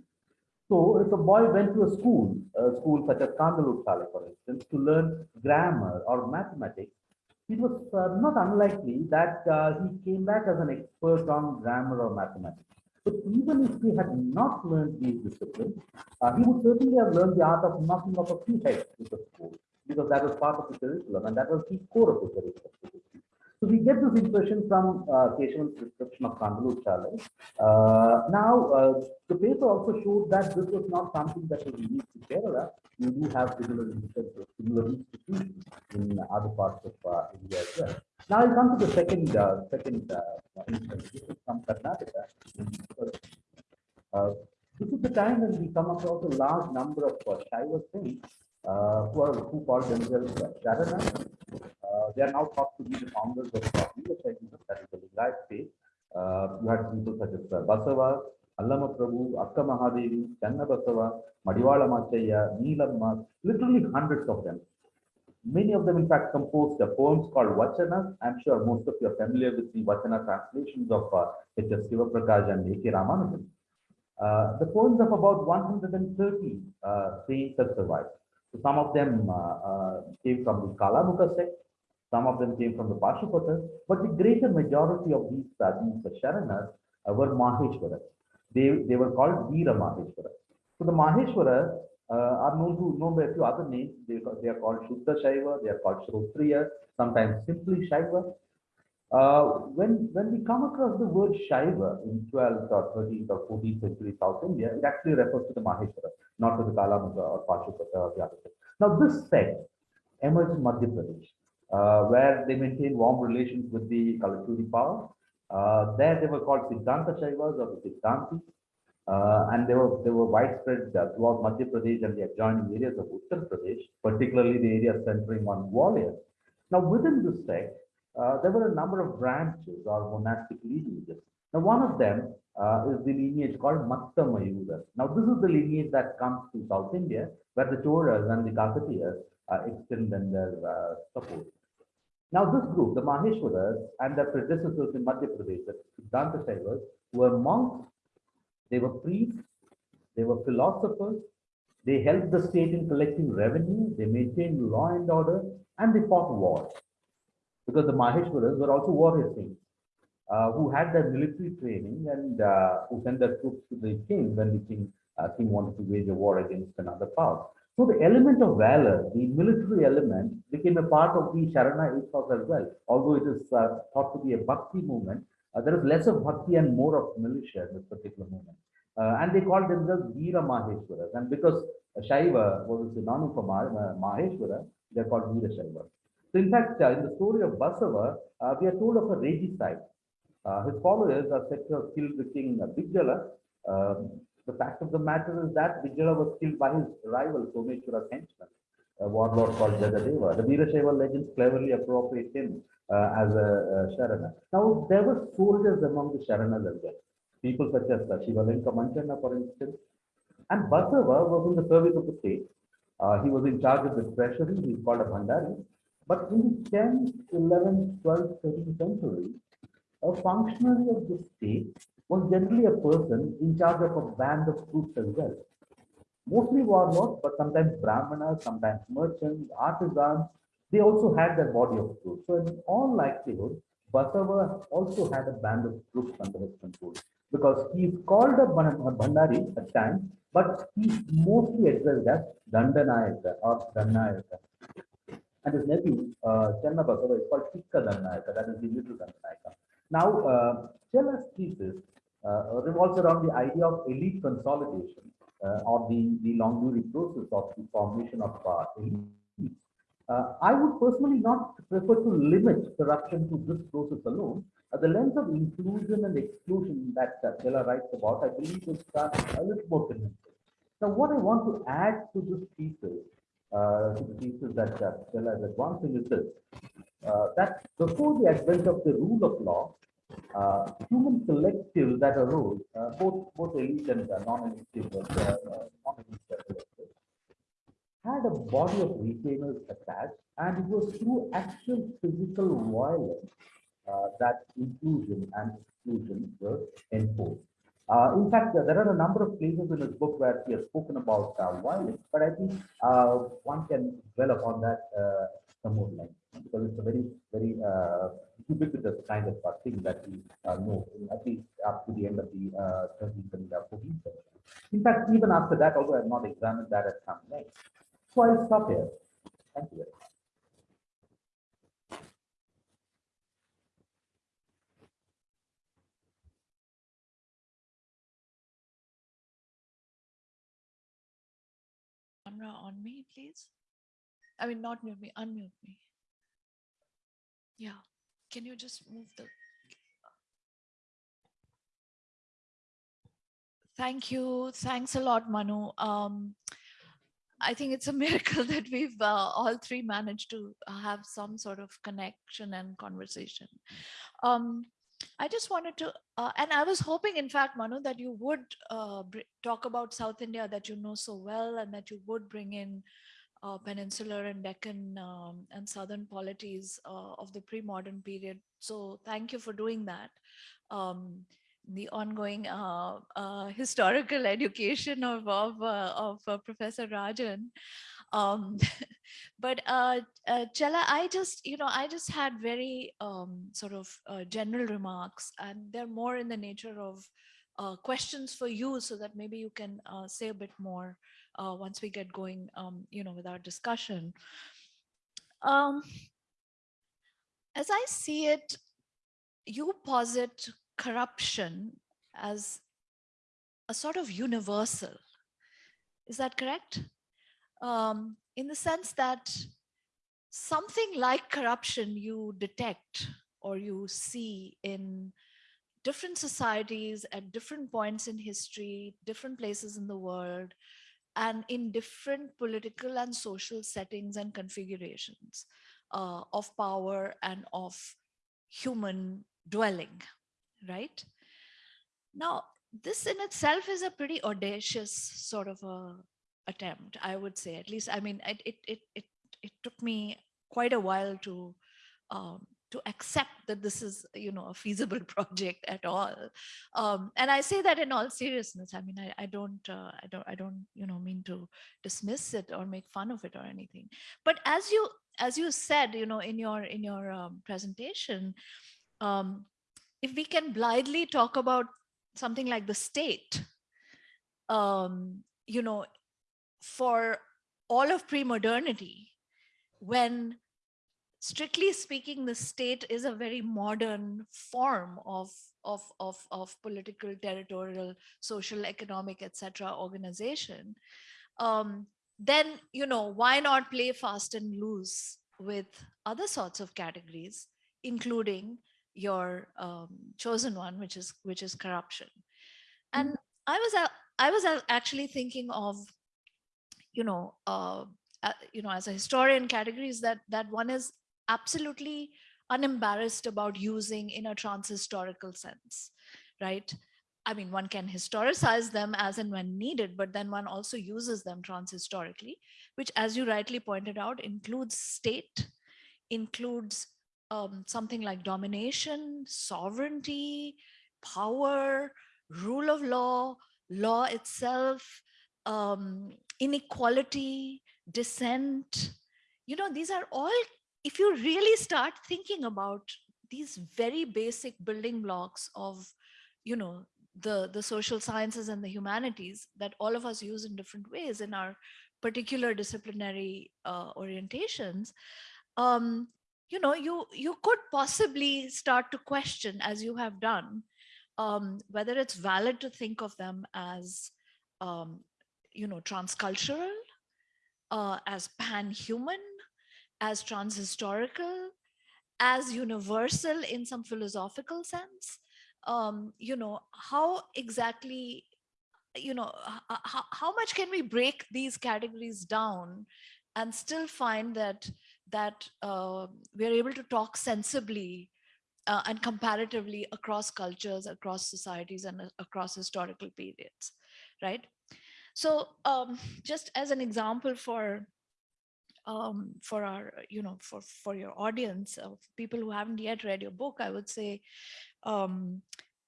So if a boy went to a school, a school such as Kandalur for instance, to learn grammar or mathematics, it was uh, not unlikely that uh, he came back as an expert on grammar or mathematics. But even if he had not learned these disciplines, uh, he would certainly have learned the art of knocking off a few heads with school, because that was part of the curriculum and that was the core of the curriculum. So we get this impression from uh, Keshavan's description of Kandalur Chale. Uh, now, uh, the paper also showed that this was not something that was unique to Kerala. You do have similar, institutions in other parts of uh, India as well. Now I'll come to the second uh, second uh, instance. This is from Karnataka. Uh, this is the time when we come across a large number of uh, Shaiva uh, who are who call themselves Sharanas. Uh, they are now thought to be the founders of uh, English segment, that is the Lingayat faith. Uh, you had people such as uh, Basava, Allama Prabhu, Akka Mahadevi, Channa Basava, Madiwala Machaya, Neelamma, literally hundreds of them. Many of them, in fact, composed uh, poems called Vachanas. I'm sure most of you are familiar with the Vachana translations of uh, H.S. Sivaprakash and A.K. Ramanujan. Uh, the poems of about 130 uh, saints have survived. So some of them uh, uh, came from the Kalamuka sect, some of them came from the Pashupatas, but the greater majority of these, uh, these Sharanas uh, were Maheshwaras. They, they were called Veera Maheshwaras. So the Maheshwaras uh, are known to known by a few other names. They, they are called Shuddha Shaiva, they are called Shrotriya, sometimes simply Shaiva. Uh, when, when we come across the word Shaiva in 12th or 13th or 14th century South India, it actually refers to the Maheshwara, not to the Kalamuka or Pashupata or the other. Now this sect emerged in Madhya Pradesh, uh, where they maintained warm relations with the Kalachuri power. Uh, there they were called Siddhanta Shaivas or the Siddhanti. Uh, and they were they were widespread throughout Madhya Pradesh and the adjoining areas of Uttar Pradesh, particularly the area centering on Gwalior. Now, within this sect, uh, there were a number of branches or monastic lineages. Now, one of them uh, is the lineage called Matta Mayura. Now, this is the lineage that comes to South India, where the Cholas and the Kakatiyas uh, extend their support. Now, this group, the Maheshwaras and their predecessors in Madhya Pradesh, the Siddhanta Shaivas, were monks, they were priests, they were philosophers, they helped the state in collecting revenue, they maintained law and order, and they fought wars. Because the Maheshwaras were also warrior saints uh, who had their military training and uh, who sent their troops to the king when the king, uh, king wanted to wage a war against another power. So the element of valor, the military element, became a part of the Sharana ethos as well. Although it is uh, thought to be a bhakti movement, uh, there is less of bhakti and more of militia in this particular movement. Uh, and they called themselves Veera Maheshwaras. And because Shaiva was a synonym for Maheshwara, they're called Veera Shaiva. So in fact, uh, in the story of Basava, uh, we are told of a regicide. Uh, his followers are said to have killed the king Bijala. Um, the fact of the matter is that Vijaya was killed by his rival, Someshwara's henchman, a warlord called Jagadeva. The Veerashaiva legends cleverly appropriate him uh, as a, a Sharana. Now, there were soldiers among the Sharanas as well. People such as uh, Shivalinka Manchana, for instance. And Basava was in the service of the state. Uh, he was in charge of the treasury. He's called a Bhandari. But in the 10th, 11th, 12th, 13th century, a functionary of the state was generally a person in charge of a band of troops as well. Mostly warlords, but sometimes brahmanas, sometimes merchants, artisans, they also had their body of troops. So in all likelihood, Basava also had a band of troops under his control because he is called a Bhandari at times, but he mostly addressed as Dandanayaka or Dannayaka. And his nephew, uh, Channa Basava, is called Tikka Dannayaka, that is the little Dannayaka. Now, uh, Chella's thesis revolves around the idea of elite consolidation uh, or the, the long process of the formation of uh, elites. Uh, I would personally not prefer to limit corruption to this process alone. Uh, the lens of inclusion and exclusion that uh, Chella writes about, I believe, is uh, a little more convincing. Now, what I want to add to this thesis uh, to the thesis that uh, Chella is advancing is this, uh, that before the advent of the rule of law, uh, human collectives that arose, uh, both both elite and uh, non-elite uh, had a body of retainers attached, and it was through actual physical violence that inclusion and exclusion were enforced. Uh, in fact, there are a number of places in his book where he has spoken about uh, violence, but I think uh, one can dwell upon that uh, some more length because it's a very, very uh, ubiquitous kind of thing that we uh, know, at least up to the end of the 13th and 14th century. In fact, even after that, although I have not examined that at some length. So I'll stop here. Thank you camera on me, please? I mean, not mute me, unmute me. Yeah, can you just move the... Thank you. Thanks a lot, Manu. Um, I think it's a miracle that we've uh, all three managed to have some sort of connection and conversation. Um, I just wanted to, uh, and I was hoping, in fact, Manu, that you would uh, talk about South India that you know so well and that you would bring in uh, peninsular and Deccan um, and Southern polities uh, of the pre-modern period. So thank you for doing that. Um, the ongoing uh, uh, historical education of, of, of Professor Rajan. Um, but uh, uh, Chella, I just, you know, I just had very um, sort of uh, general remarks and they're more in the nature of uh, questions for you so that maybe you can uh, say a bit more uh, once we get going, um, you know, with our discussion. Um, as I see it, you posit corruption as a sort of universal. Is that correct? Um, in the sense that something like corruption you detect or you see in different societies at different points in history, different places in the world, and in different political and social settings and configurations uh, of power and of human dwelling, right? Now, this in itself is a pretty audacious sort of a attempt, I would say, at least, I mean, it, it, it, it, took me quite a while to um, to accept that this is you know a feasible project at all. Um, and i say that in all seriousness. I mean i, I don't uh, i don't i don't you know mean to dismiss it or make fun of it or anything. But as you as you said you know in your in your um, presentation um, if we can blithely talk about something like the state um, you know for all of pre-modernity when strictly speaking, the state is a very modern form of, of, of, of political, territorial, social, economic, etc. organization, um, then, you know, why not play fast and loose with other sorts of categories, including your um, chosen one, which is which is corruption. And I was I was actually thinking of, you know, uh, uh, you know, as a historian categories that that one is absolutely unembarrassed about using in a trans-historical sense, right? I mean, one can historicize them as and when needed, but then one also uses them trans-historically, which as you rightly pointed out, includes state, includes um, something like domination, sovereignty, power, rule of law, law itself, um, inequality, dissent. You know, these are all if you really start thinking about these very basic building blocks of, you know, the, the social sciences and the humanities that all of us use in different ways in our particular disciplinary uh, orientations, um, you know, you, you could possibly start to question, as you have done, um, whether it's valid to think of them as, um, you know, transcultural, uh, as pan-human, as transhistorical, as universal in some philosophical sense. Um, you know, how exactly, you know, how, how much can we break these categories down and still find that that uh, we're able to talk sensibly uh, and comparatively across cultures, across societies, and uh, across historical periods, right? So um, just as an example for um, for our, you know, for, for your audience of people who haven't yet read your book, I would say, um,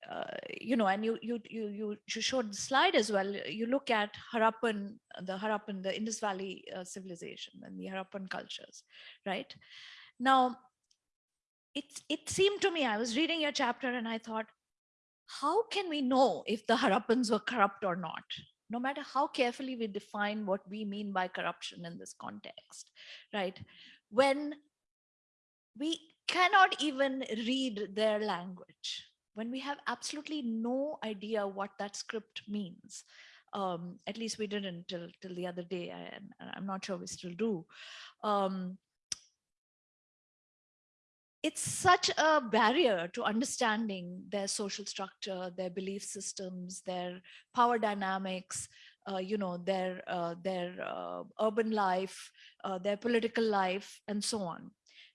uh, you know, and you, you, you, you, you showed the slide as well. You look at Harappan, the Harappan, the Indus Valley uh, civilization and the Harappan cultures, right? Now, it, it seemed to me, I was reading your chapter and I thought, how can we know if the Harappans were corrupt or not? No matter how carefully we define what we mean by corruption in this context, right? When we cannot even read their language, when we have absolutely no idea what that script means, um, at least we didn't till, till the other day, and I'm not sure we still do. Um, it's such a barrier to understanding their social structure, their belief systems, their power dynamics, uh, you know, their, uh, their uh, urban life, uh, their political life, and so on,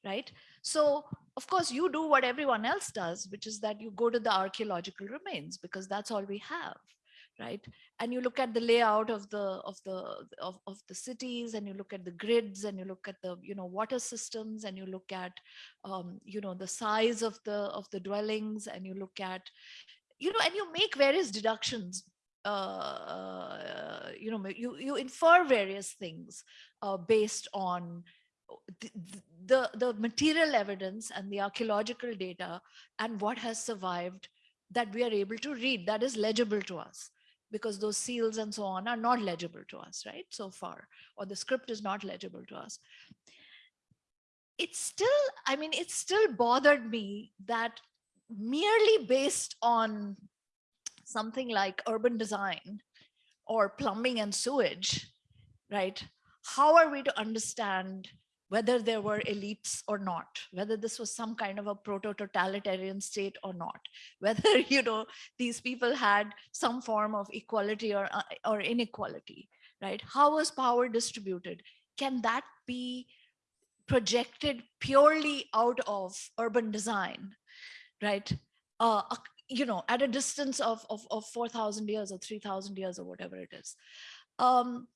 right? So, of course, you do what everyone else does, which is that you go to the archaeological remains because that's all we have right? And you look at the layout of the of the of, of the cities and you look at the grids and you look at the you know water systems and you look at um, you know the size of the of the dwellings and you look at you know and you make various deductions uh, you know, you, you infer various things uh, based on the, the, the material evidence and the archaeological data and what has survived that we are able to read that is legible to us because those seals and so on are not legible to us, right, so far, or the script is not legible to us. It's still, I mean, it still bothered me that merely based on something like urban design or plumbing and sewage, right? How are we to understand whether there were elites or not, whether this was some kind of a proto-totalitarian state or not, whether, you know, these people had some form of equality or, uh, or inequality, right? How was power distributed? Can that be projected purely out of urban design, right? Uh, you know, at a distance of, of, of 4,000 years or 3,000 years or whatever it is. Um,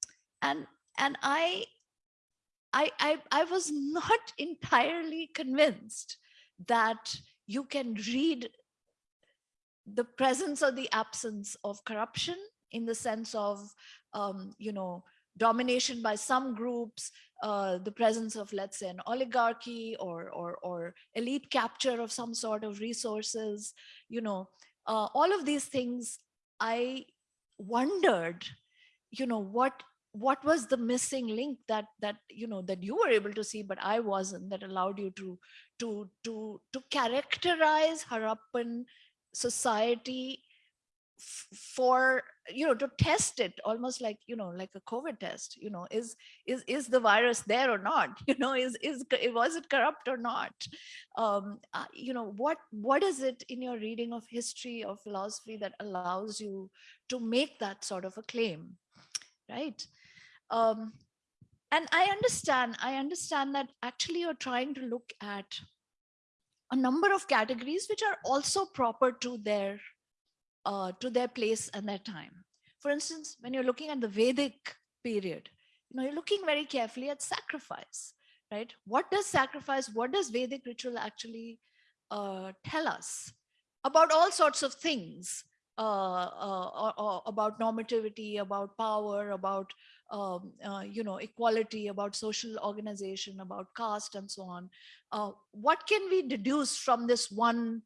and, and I, I, I, I was not entirely convinced that you can read the presence or the absence of corruption in the sense of, um, you know, domination by some groups, uh, the presence of, let's say, an oligarchy or, or, or elite capture of some sort of resources, you know, uh, all of these things, I wondered, you know, what what was the missing link that that you know that you were able to see but i wasn't that allowed you to to to to characterize harappan society for you know to test it almost like you know like a covid test you know is is is the virus there or not? You know is is was it corrupt or not? Um uh, you know what what is it in your reading of history or philosophy that allows you to make that sort of a claim right um and i understand i understand that actually you're trying to look at a number of categories which are also proper to their uh, to their place and their time. For instance, when you're looking at the Vedic period, you know, you're looking very carefully at sacrifice, right? What does sacrifice, what does Vedic ritual actually uh, tell us about all sorts of things, uh, uh, about normativity, about power, about um, uh, you know equality, about social organization, about caste, and so on. Uh, what can we deduce from this one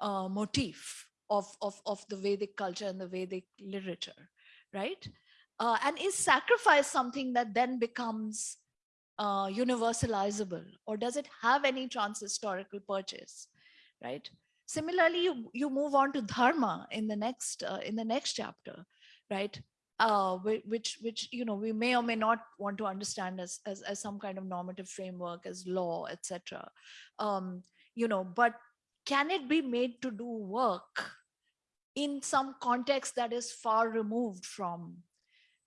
uh, motif? of, of, of the Vedic culture and the Vedic literature, right? Uh, and is sacrifice something that then becomes uh, universalizable or does it have any trans-historical purchase, right? Similarly, you, you move on to dharma in the next uh, in the next chapter, right? Uh, which which you know we may or may not want to understand as as, as some kind of normative framework as law etc um you know but can it be made to do work in some context that is far removed from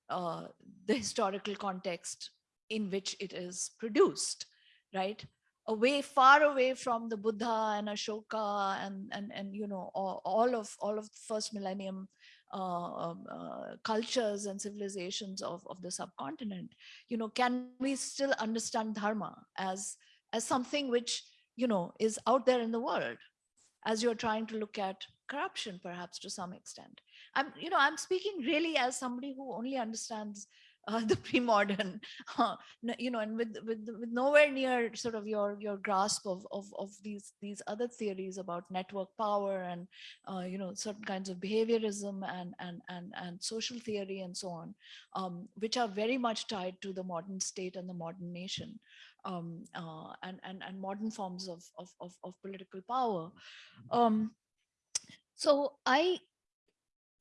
uh, the historical context in which it is produced, right? Away, far away from the Buddha and Ashoka and and and you know all, all of all of the first millennium Uh, um, uh, cultures and civilizations of of the subcontinent. You know, can we still understand dharma as as something which you know is out there in the world, as you're trying to look at corruption perhaps to some extent i'm you know i'm speaking really as somebody who only understands uh, the pre-modern uh, you know and with, with with nowhere near sort of your your grasp of of, of these these other theories about network power and uh, you know certain kinds of behaviorism and and and and social theory and so on um, which are very much tied to the modern state and the modern nation um, uh, and and and modern forms of of of, of political power. Um, so I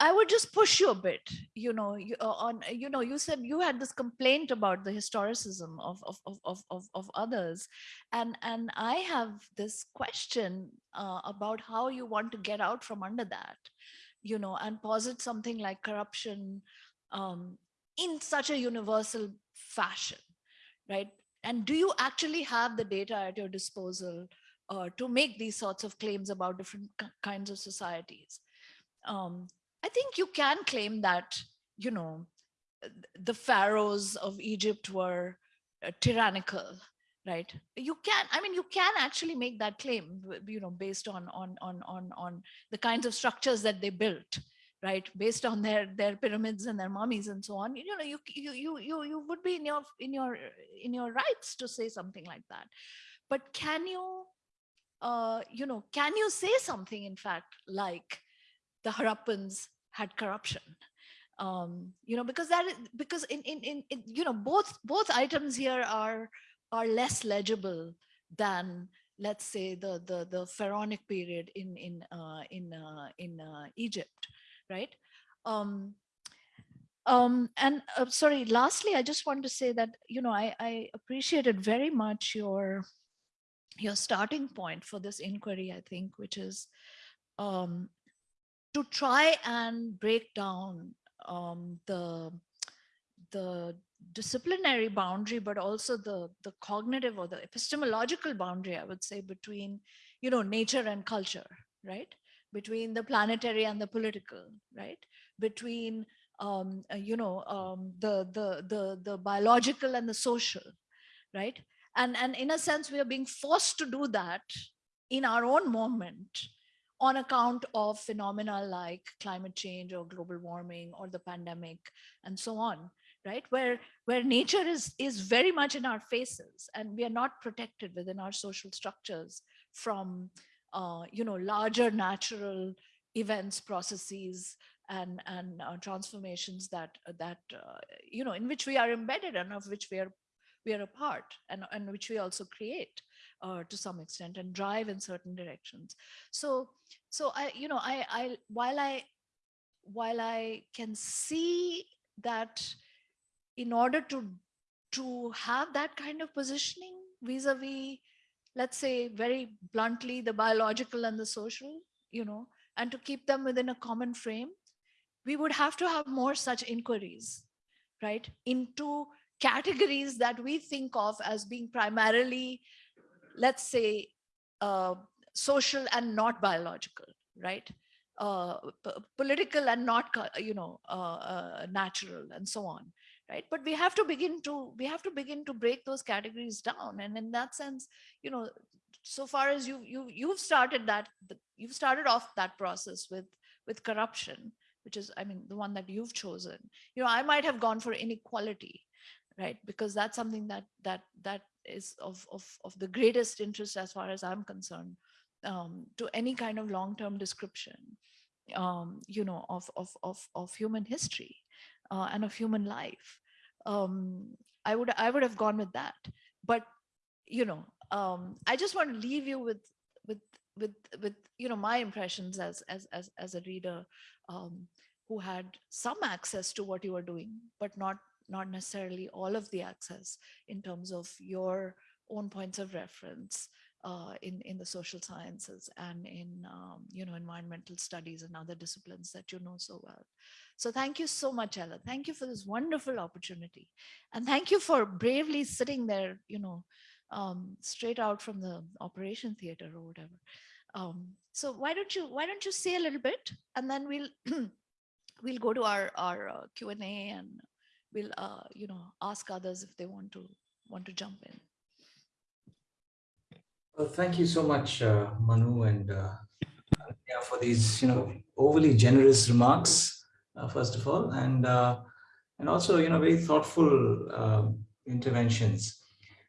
I would just push you a bit, you know, you, uh, on, you know, you said you had this complaint about the historicism of, of, of, of, of others. And, and I have this question uh, about how you want to get out from under that, you know, and posit something like corruption um, in such a universal fashion, right? And do you actually have the data at your disposal uh, to make these sorts of claims about different kinds of societies. Um, I think you can claim that, you know, the pharaohs of Egypt were uh, tyrannical, right? You can, I mean, you can actually make that claim, you know, based on on on on on the kinds of structures that they built, right? Based on their their pyramids and their mummies and so on. You know you you you you, you would be in your in your in your rights to say something like that. But can you uh you know can you say something in fact like the harappans had corruption um you know because that is because in in in, in you know both both items here are are less legible than let's say the the the pharaonic period in in uh, in uh, in uh, Egypt right? Um, um, and uh, sorry, lastly, I just want to say that, you know, I, I appreciated very much your, your starting point for this inquiry, I think, which is um, to try and break down um, the, the disciplinary boundary, but also the, the cognitive or the epistemological boundary, I would say, between, you know, nature and culture, right? between the planetary and the political, right? Between um, uh, you know um, the the the the biological and the social, right? And and in a sense, we are being forced to do that in our own moment on account of phenomena like climate change or global warming or the pandemic and so on right? Where where nature is is very much in our faces and we are not protected within our social structures from uh, you know, larger natural events, processes, and and uh, transformations that that uh, you know in which we are embedded and of which we are we are a part and and which we also create uh, to some extent and drive in certain directions. So so I you know I I while I while I can see that in order to to have that kind of positioning vis-a-vis -vis let's say very bluntly, the biological and the social, you know, and to keep them within a common frame, we would have to have more such inquiries, right, into categories that we think of as being primarily, let's say, uh, social and not biological, right? Uh, political and not, you know, uh, uh, natural and so on right? But we have to begin to we have to begin to break those categories down. And in that sense you know so far as you you you've started that you've started off that process with with corruption which is i mean the one that you've chosen. You know i might have gone for inequality right? Because that's something that that that is of of, of the greatest interest as far as i'm concerned um, to any kind of long-term description um, you know of, of of of human history uh, and of human life um, I would I would have gone with that. But you know, um, I just want to leave you with with with with you know my impressions as as as as a reader um, who had some access to what you were doing, but not not necessarily all of the access in terms of your own points of reference uh, in in the social sciences and in um, you know environmental studies and other disciplines that you know so well. So thank you so much, Chella. Thank you for this wonderful opportunity. And thank you for bravely sitting there, you know, um, straight out from the operation theater or whatever. Um, so why don't you why don't you say a little bit and then we'll we'll go to our our uh, Q&A and we'll uh, you know ask others if they want to want to jump in. Well, thank you so much, uh, Manu, and uh, yeah, for these you know overly generous remarks uh, first of all, and uh, and also you know very thoughtful um, interventions.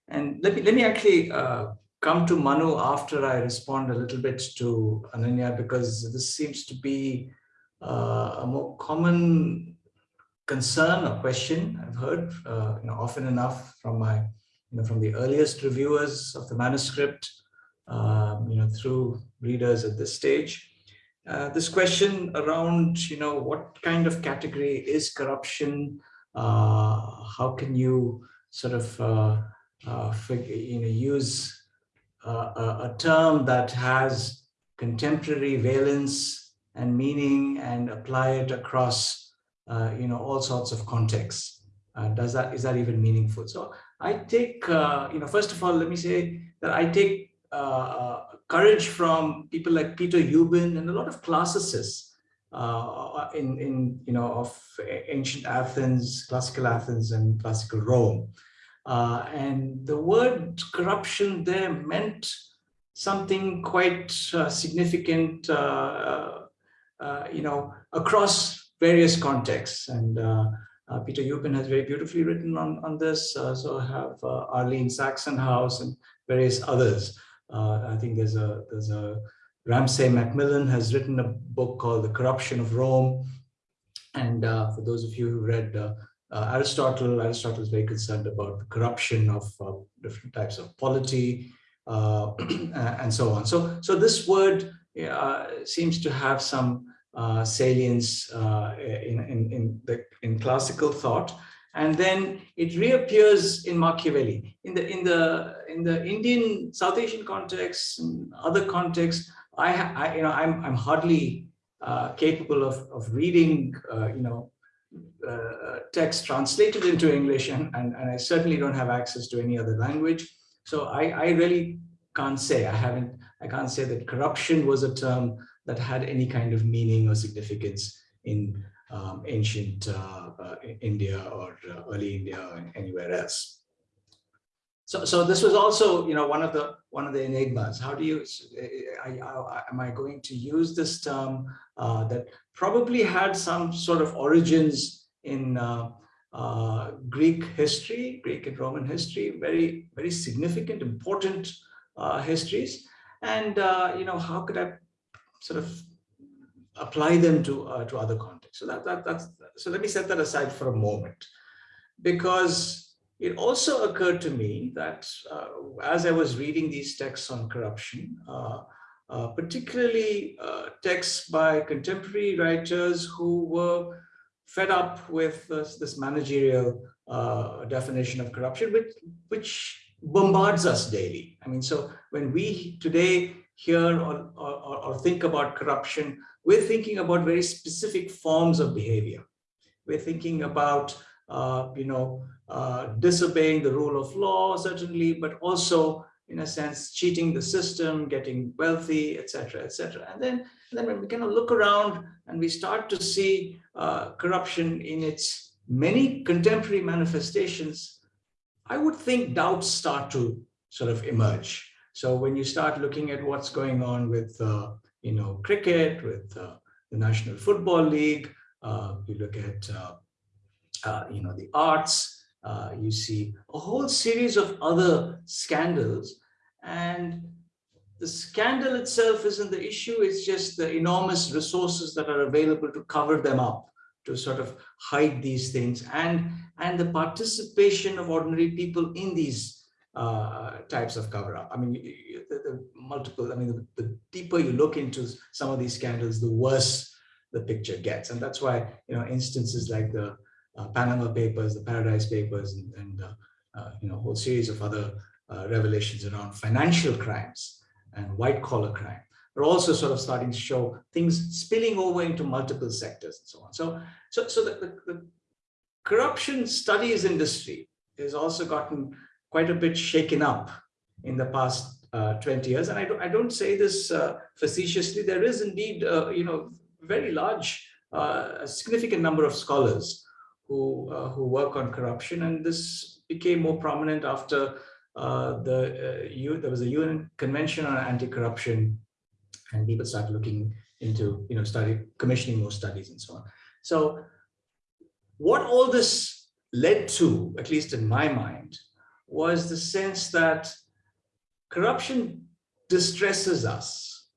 And let me let me actually uh, come to Manu after I respond a little bit to Ananya because this seems to be a more common concern or question I've heard uh, you know often enough from my you know from the earliest reviewers of the manuscript um, you know through readers at this stage uh, this question around, you know, what kind of category is corruption? Uh, how can you sort of, uh, uh you know, use uh, a, term that has contemporary valence and meaning and apply it across, you know, all sorts of contexts? does that, is that even meaningful? So I take, you know, first of all, let me say that I take courage from people like Peter Euben and a lot of classicists uh, in, in, you know, of ancient Athens, classical Athens and classical Rome. Uh, and the word corruption there meant something quite uh, significant uh, uh, you know, across various contexts. And uh, uh, Peter Euben has very beautifully written on, on this. Uh, so I have uh, Arlene Saxonhouse and various others. Uh, I think there's a, there's a Ramsay MacMullen has written a book called The Corruption of Rome. And for those of you who read Aristotle, Aristotle is very concerned about the corruption of different types of polity and so on. So, so this word seems to have some uh, salience uh, in, in, in, the, in classical thought. And then it reappears in Machiavelli. In the, in the, in the Indian, South Asian context, other contexts, I, I, you know, I'm, I'm hardly uh, capable of, of reading, uh, you know, uh, text translated into English, and, and, and I certainly don't have access to any other language. So I, I really can't say, I haven't, I can't say that corruption was a term that had any kind of meaning or significance in um, ancient uh, uh, India or uh, early India or anywhere else. So, so this was also, you know, one of the one of the enigmas. How do you, I, I, am I going to use this term uh, that probably had some sort of origins in uh, uh, Greek history, Greek and Roman history, very, very significant, important histories. And, you know, how could I sort of apply them to uh, to other contexts. So that, that that's so let me set that aside for a moment, because it also occurred to me that uh, as I was reading these texts on corruption, uh, uh particularly uh, texts by contemporary writers who were fed up with this, this managerial uh, definition of corruption, which which bombards us daily. I mean, so when we today hear or, or, or think about corruption, we're thinking about very specific forms of behavior. We're thinking about, uh, you know, uh, disobeying the rule of law, certainly, but also, in a sense, cheating the system, getting wealthy, etc., etc. And then, and then when we kind of look around and we start to see uh, corruption in its many contemporary manifestations, I would think doubts start to sort of emerge. So when you start looking at what's going on with, uh, you know, cricket, with uh, the National Football League, uh, you look at, uh, uh, you know, the arts, you see a whole series of other scandals. And the scandal itself isn't the issue, it's just the enormous resources that are available to cover them up, to sort of hide these things and, and the participation of ordinary people in these uh, types of cover up. I mean, the, the multiple, I mean, the, the, deeper you look into some of these scandals, the worse the picture gets. And that's why, you know, instances like the uh, Panama Papers, the Paradise Papers, and, and uh, uh you know, a whole series of other uh, revelations around financial crimes and white collar crime are also sort of starting to show things spilling over into multiple sectors and so on. So, so, so the, the, the corruption studies industry has also gotten quite a bit shaken up in the past uh, 20 years. And I don't, I don't say this uh, facetiously. There is indeed, uh, you know, very large, uh, a significant number of scholars who, uh, who work on corruption. And this became more prominent after uh, the U, there was a UN Convention on Anti-Corruption and people started looking into, you know, started commissioning more studies and so on. So what all this led to, at least in my mind, was the sense that corruption distresses us.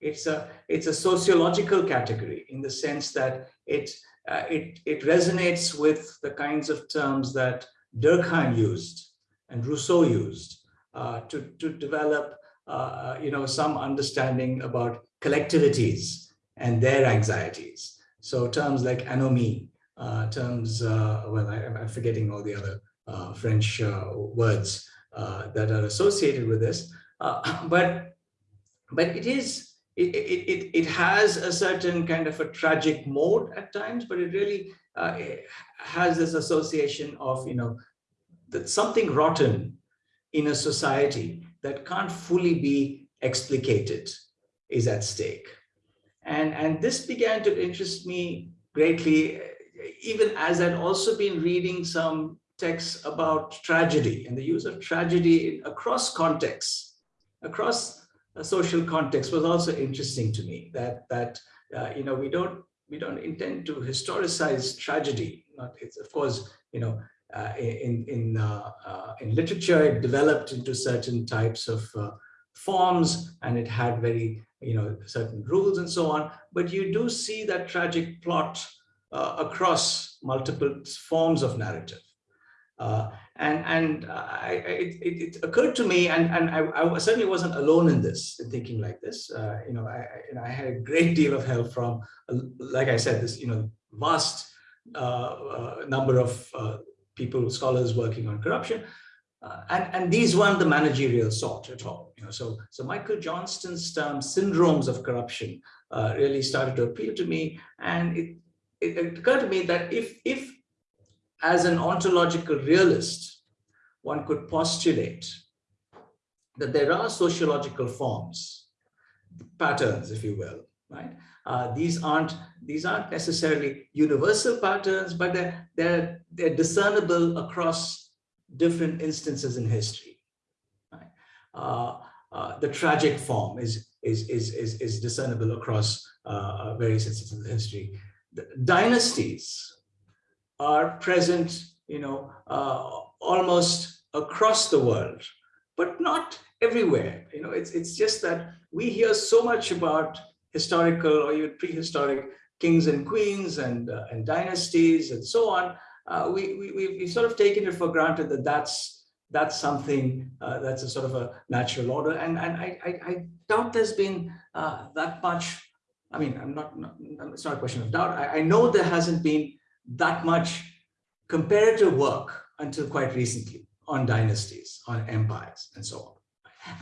It's a, it's a sociological category in the sense that it, uh, it, it resonates with the kinds of terms that Durkheim used and Rousseau used uh, to, to develop uh, you know, some understanding about collectivities and their anxieties. So terms like anomie, uh, terms, uh, well, I, am forgetting all the other uh, French uh, words uh, that are associated with this. but, but it is, it, it, it has a certain kind of a tragic mode at times, but it really it has this association of, you know, that something rotten in a society that can't fully be explicated is at stake. And, and this began to interest me greatly, even as I'd also been reading some texts about tragedy and the use of tragedy across contexts, across a social context was also interesting to me that, that uh, you know, we don't we don't intend to historicize tragedy. Not, it's of course, you know, uh, in in uh, uh, in literature, it developed into certain types of uh, forms, and it had very you know certain rules and so on. But you do see that tragic plot uh, across multiple forms of narrative. Uh, and and I, it, it, occurred to me, and, and I, I, certainly wasn't alone in this, in thinking like this. Uh, you know, I, I, had a great deal of help from, uh, like I said, this you know vast uh, uh, number of uh, people, scholars working on corruption, and and these weren't the managerial sort at all. You know, so so Michael Johnston's term syndromes of corruption really started to appeal to me, and it, it, it occurred to me that if if as an ontological realist, one could postulate that there are sociological forms, patterns, if you will, right? Uh, these aren't these aren't necessarily universal patterns, but they're they're they're discernible across different instances in history. Right? Uh, uh, the tragic form is is is is, is discernible across uh, various instances in history. The dynasties are present, you know, uh, almost across the world, but not everywhere. You know, it's it's just that we hear so much about historical or even prehistoric kings and queens and uh, and dynasties and so on. Uh, we we we sort of taken it for granted that that's that's something uh, that's a sort of a natural order, and and I I, I doubt there's been uh, that much. I mean, I'm not, not, It's not a question of doubt. I, I know there hasn't been that much comparative work until quite recently on dynasties, on empires, and so on.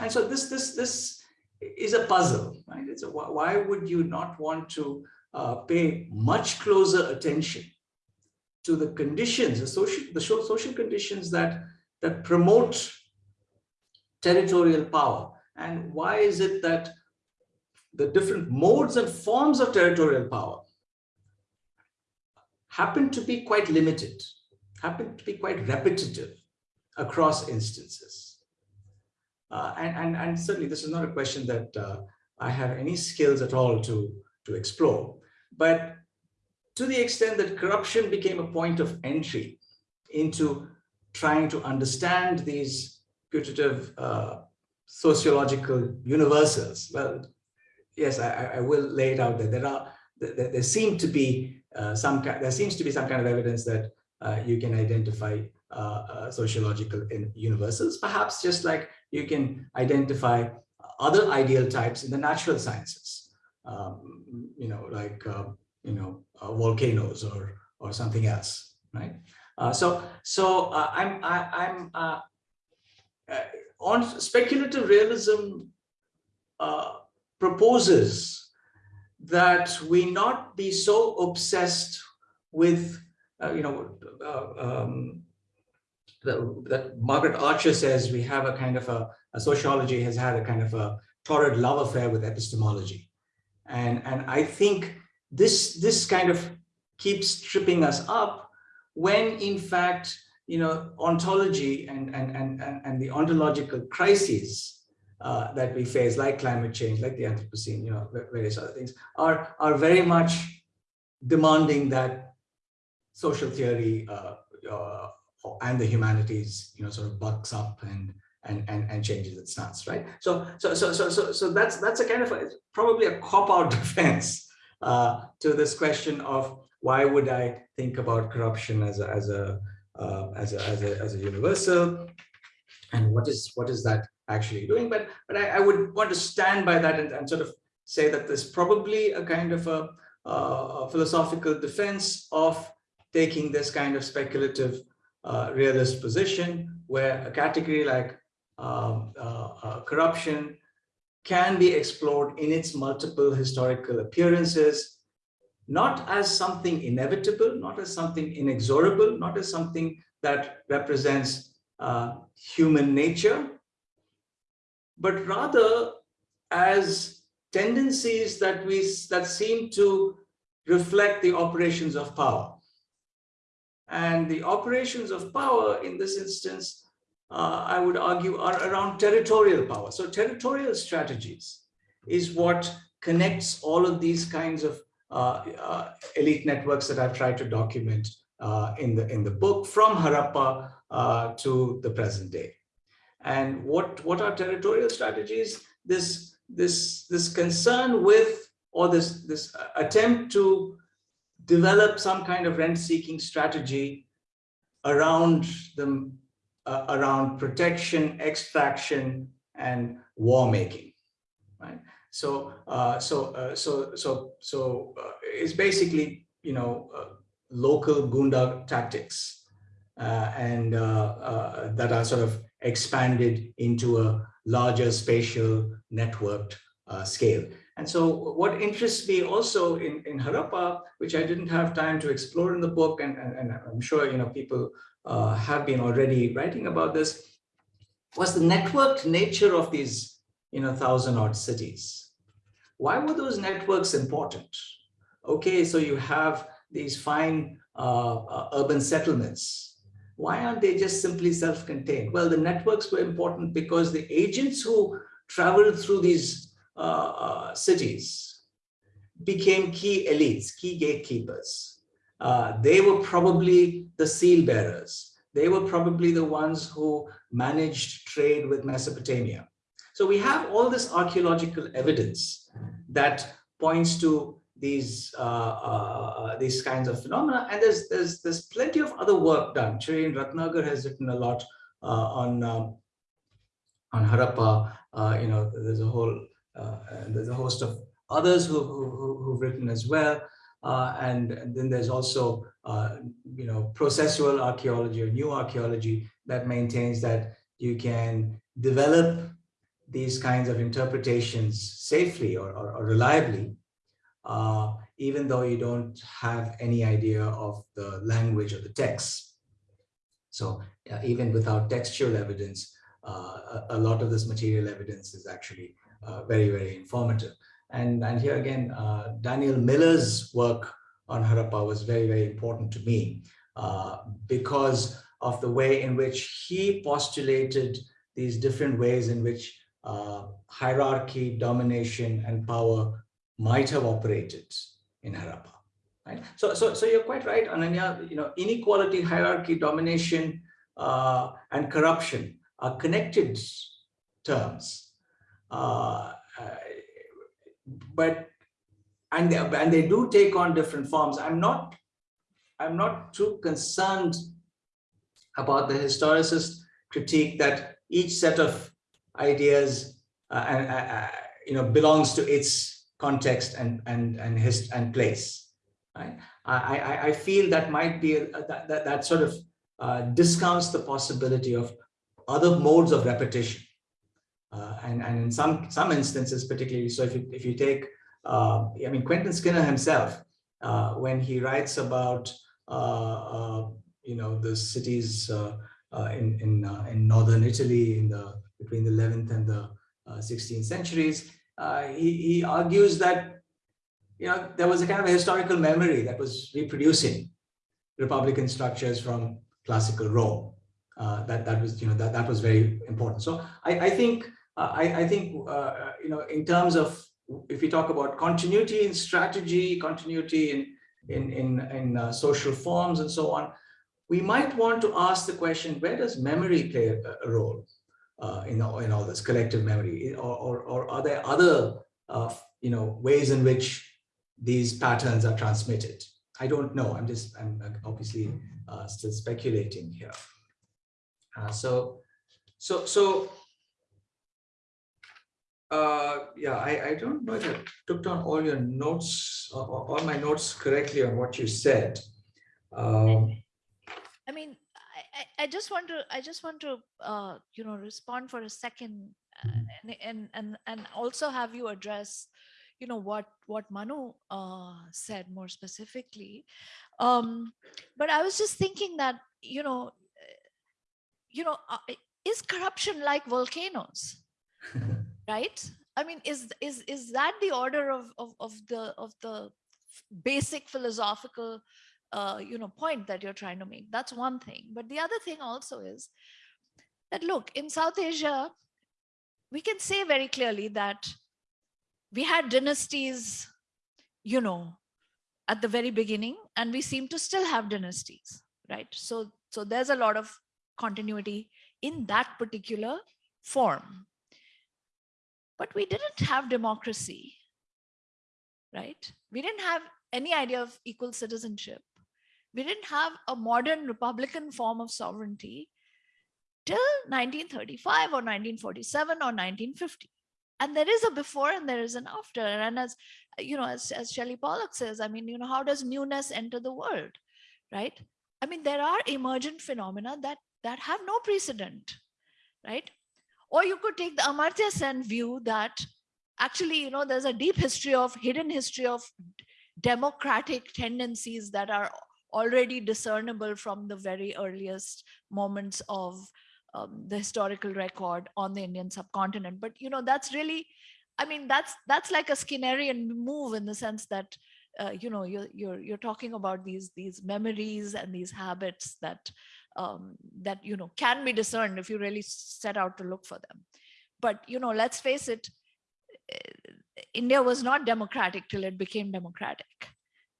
And so this this this is a puzzle, right? It's a, why would you not want to uh, pay much closer attention to the conditions, the social the social conditions that that promote territorial power, and why is it that the different modes and forms of territorial power happen to be quite limited, happen to be quite repetitive across instances. Uh, and, and, and certainly this is not a question that uh, I have any skills at all to, to explore. But to the extent that corruption became a point of entry into trying to understand these putative uh, sociological universals, well, yes, I, I will lay it out that there are, there, there seem to be some there seems to be some kind of evidence that uh, you can identify uh, sociological universals, perhaps just like you can identify other ideal types in the natural sciences, um, you know, like, you know, volcanoes or, or something else, right? Uh, so, so uh, I'm I, am i am uh, on speculative realism proposes that we not be so obsessed with, uh, you know, uh, um, that Margaret Archer says we have a kind of a, a, sociology has had a kind of a torrid love affair with epistemology. And, and I think this, this kind of keeps tripping us up when in fact, you know, ontology and, and, and, and the ontological crises uh, that we face, like climate change, like the Anthropocene, you know, various other things, are, are very much demanding that social theory uh, uh, and the humanities, you know, sort of bucks up and and and, and changes its stance, right? So so so so so so that's that's a kind of a, probably a cop out defense uh, to this question of why would I think about corruption as a as a uh, as a as a as a universal, and what is what is that actually doing. But, but I, I would want to stand by that and, and, sort of say that there's probably a kind of a, a philosophical defense of taking this kind of speculative uh, realist position where a category like um, uh, uh, corruption can be explored in its multiple historical appearances, not as something inevitable, not as something inexorable, not as something that represents uh, human nature, but rather as tendencies that we that seem to reflect the operations of power. And the operations of power in this instance, uh, I would argue, are around territorial power. So territorial strategies is what connects all of these kinds of uh, uh, elite networks that I've tried to document uh, in the in the book from Harappa uh, to the present day. And what what are territorial strategies? This this this concern with or this this attempt to develop some kind of rent-seeking strategy around the uh, around protection, extraction, and war making, right? So, uh, so, uh, so, so, so uh, it's basically, you know, uh, local gunda tactics, uh, and that are sort of expanded into a larger spatial networked scale. And so what interests me also in, in Harappa, which I didn't have time to explore in the book, and, and, and I'm sure you know people uh, have been already writing about this, was the networked nature of these you know, thousand odd cities. Why were those networks important? Okay, so you have these fine uh, uh, urban settlements. Why aren't they just simply self-contained? Well, the networks were important because the agents who traveled through these uh, uh, cities became key elites, key gatekeepers. Uh, they were probably the seal bearers. They were probably the ones who managed trade with Mesopotamia. So we have all this archaeological evidence that points to these uh, uh, these kinds of phenomena, and there's there's there's plenty of other work done. Shereen Ratnagar has written a lot uh, on um, on Harappa. you know, there's a whole uh, there's a host of others who, who, who've written as well. Uh, and, and, then there's also, uh, you know, processual archaeology or new archaeology that maintains that you can develop these kinds of interpretations safely or, or, or reliably, uh, even though you don't have any idea of the language of the text. So uh, even without textual evidence, uh, a, a, lot of this material evidence is actually uh, very, very informative. And, and here again, uh, Daniel Miller's work on Harappa was very, very important to me uh, because of the way in which he postulated these different ways in which hierarchy, domination, and power might have operated in Harappa. Right? So, so, so you're quite right, Ananya. You know, inequality, hierarchy, domination, uh, and corruption are connected terms. Uh, uh, but and they, and they do take on different forms. I'm not I'm not too concerned about the historicist critique that each set of ideas uh, and uh, you know belongs to its context and and and his and place. Right? I, I I feel that might be a, that, that that sort of uh, discounts the possibility of other modes of repetition. Uh, and, and in some, some instances, particularly, so if you, if you take, uh, I mean, Quentin Skinner himself, uh, when he writes about, uh, uh, you know, the cities uh, in, in, in Northern Italy in the, between the 11th and the 16th centuries, he, he argues that, you know, there was a kind of a historical memory that was reproducing Republican structures from classical Rome. Uh, that that was you know that that was very important. So I, I think uh, I, I think, uh, uh, you know, in terms of, if we talk about continuity in strategy, continuity in, in, in, in uh, social forms and so on, we might want to ask the question, where does memory play a, a role uh, in, all, in all this collective memory? Or, or, or are there other, uh, you know, ways in which these patterns are transmitted? I don't know. I'm just, I'm obviously still speculating here. so, so, so uh, yeah, I, I don't know if I took down all your notes, uh, all my notes correctly on what you said. Um, I, I just want to, I just want to, uh, you know, respond for a second uh, and, and, and, and also have you address, you know, what, what Manu uh, said more specifically. Um, but I was just thinking that, you know, you know, uh, is corruption like volcanoes? right i mean is is is that the order of of, of the of the basic philosophical uh, you know point that you're trying to make that's one thing but the other thing also is that look in south asia we can say very clearly that we had dynasties you know at the very beginning, and we seem to still have dynasties, right? So, so there's a lot of continuity in that particular form. But we didn't have democracy, right? We didn't have any idea of equal citizenship. We didn't have a modern Republican form of sovereignty till 1935 or 1947 or 1950 and there is a before and there is an after. And as you know as, as Shelley Pollock says I mean you know how does newness enter the world right? I mean there are emergent phenomena that that have no precedent right? Or you could take the Amartya Sen view that actually you know there's a deep history of hidden history of democratic tendencies that are already discernible from the very earliest moments of um, the historical record on the Indian subcontinent. But you know, that's really, I mean, that's that's like a Skinnerian move in the sense that uh, you know you're you're you're talking about these these memories and these habits that um, that you know can be discerned if you really set out to look for them. But you know, let's face it, eh, India was not democratic till it became democratic,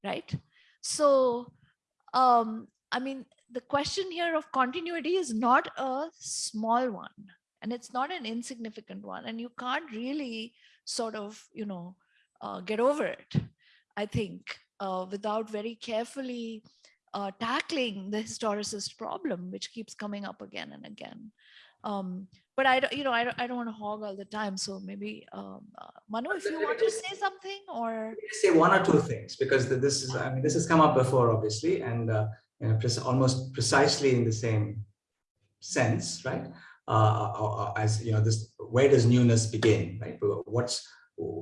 right? So, um, I mean, the question here of continuity is not a small one and it's not an insignificant one and you can't really sort of you know uh, get over it i think uh, without very carefully uh, tackling the historicist problem which keeps coming up again and again um, but I don't, you know, I don't, I don't want to hog all the time. So maybe, um, uh, Manu, if you want to say something or say one or two things because this is, I mean, this has come up before, obviously, and uh, you know, almost precisely in the same sense, right? Uh, uh, uh, as you know, this where does newness begin, right? What's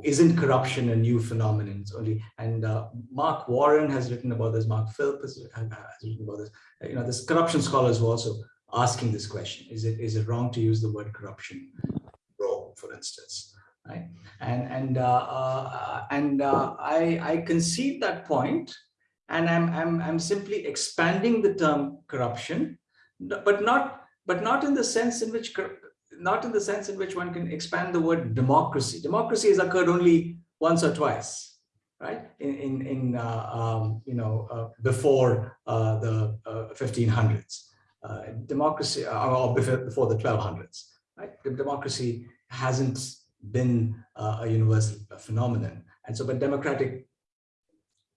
isn't corruption a new phenomenon? It's only and uh, Mark Warren has written about this. Mark Philp has, has written about this. You know, this corruption scholars were also asking this question: Is it is it wrong to use the word corruption, Rome, for instance? Right? And and uh, uh, and I I concede that point and I'm, I'm, I'm simply expanding the term corruption, but not, but not in the sense in which, not in the sense in which one can expand the word democracy. Democracy has occurred only once or twice, right? In, in, in uh, um, you know, uh, before uh, the 1500s. Uh, uh, democracy, uh, or before the 1200s, right? Democracy hasn't been a universal phenomenon. And so, but democratic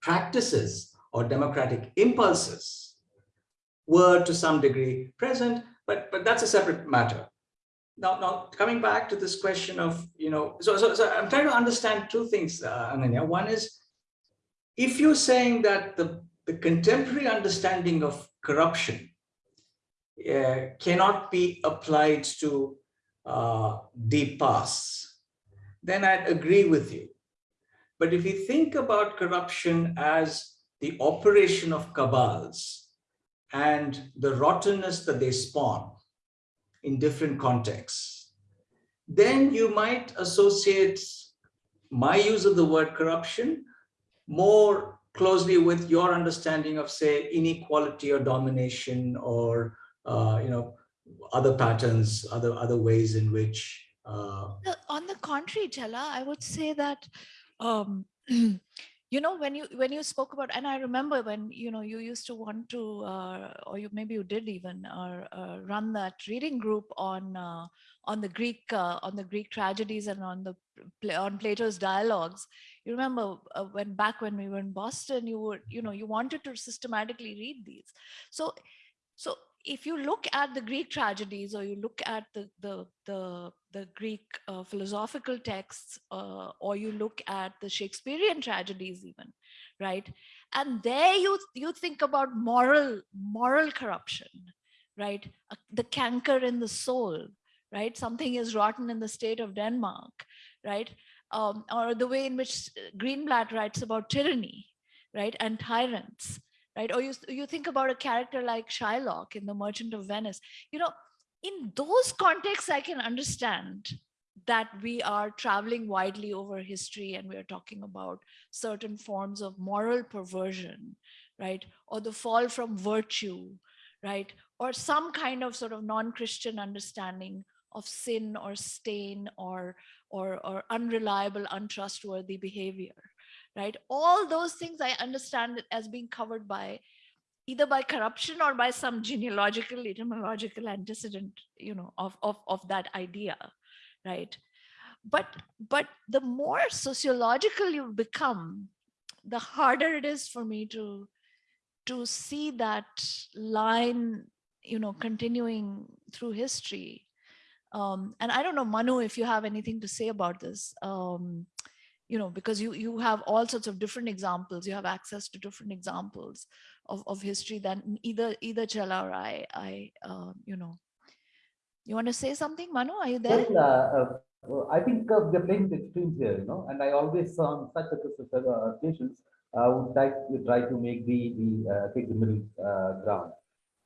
practices or democratic impulses were to some degree present, but, but that's a separate matter. Now, now coming back to this question of, you know, so, so, so I'm trying to understand two things, uh, Ananya. One is, if you're saying that the, the contemporary understanding of corruption uh, cannot be applied to uh, deep pasts, then I'd agree with you. But if you think about corruption as the operation of cabals and the rottenness that they spawn in different contexts, then you might associate my use of the word corruption more closely with your understanding of, say, inequality or domination or, uh, you know, other patterns, other, other ways in which. Uh... On the contrary, Chella, I would say that um, you know when you when you spoke about and i remember when you know you used to want to uh, or you maybe you did even uh, uh, run that reading group on uh, on the greek uh, on the greek tragedies and on the on plato's dialogues you remember when back when we were in boston you were you know you wanted to systematically read these so so if you look at the Greek tragedies or you look at the, the, the, the Greek uh, philosophical texts uh, or you look at the Shakespearean tragedies even, right? And there you, you think about moral, moral corruption, right? Uh, the canker in the soul, right? Something is rotten in the state of Denmark, right? Um, or the way in which Greenblatt writes about tyranny, right? And tyrants right? Or you, you think about a character like Shylock in The Merchant of Venice. You know, in those contexts, I can understand that we are traveling widely over history and we are talking about certain forms of moral perversion, right? Or the fall from virtue, right? Or some kind of sort of non-Christian understanding of sin or stain or, or, or unreliable, untrustworthy behavior, right? All those things I understand as being covered by either by corruption or by some genealogical, etymological antecedent, you know, of, of, of that idea, right? But, but the more sociological you become, the harder it is for me to, to see that line, you know, continuing through history. Um, and I don't know, Manu, if you have anything to say about this. Um, you know, because you you have all sorts of different examples. You have access to different examples of, of history than either either Chella or I. I uh, you know, you want to say something, Manu? Are you there? Well, uh, uh, I think uh, we're playing extremes here, you know, and I always on such uh, occasions uh, would like to try to make the the uh, take the middle uh, ground.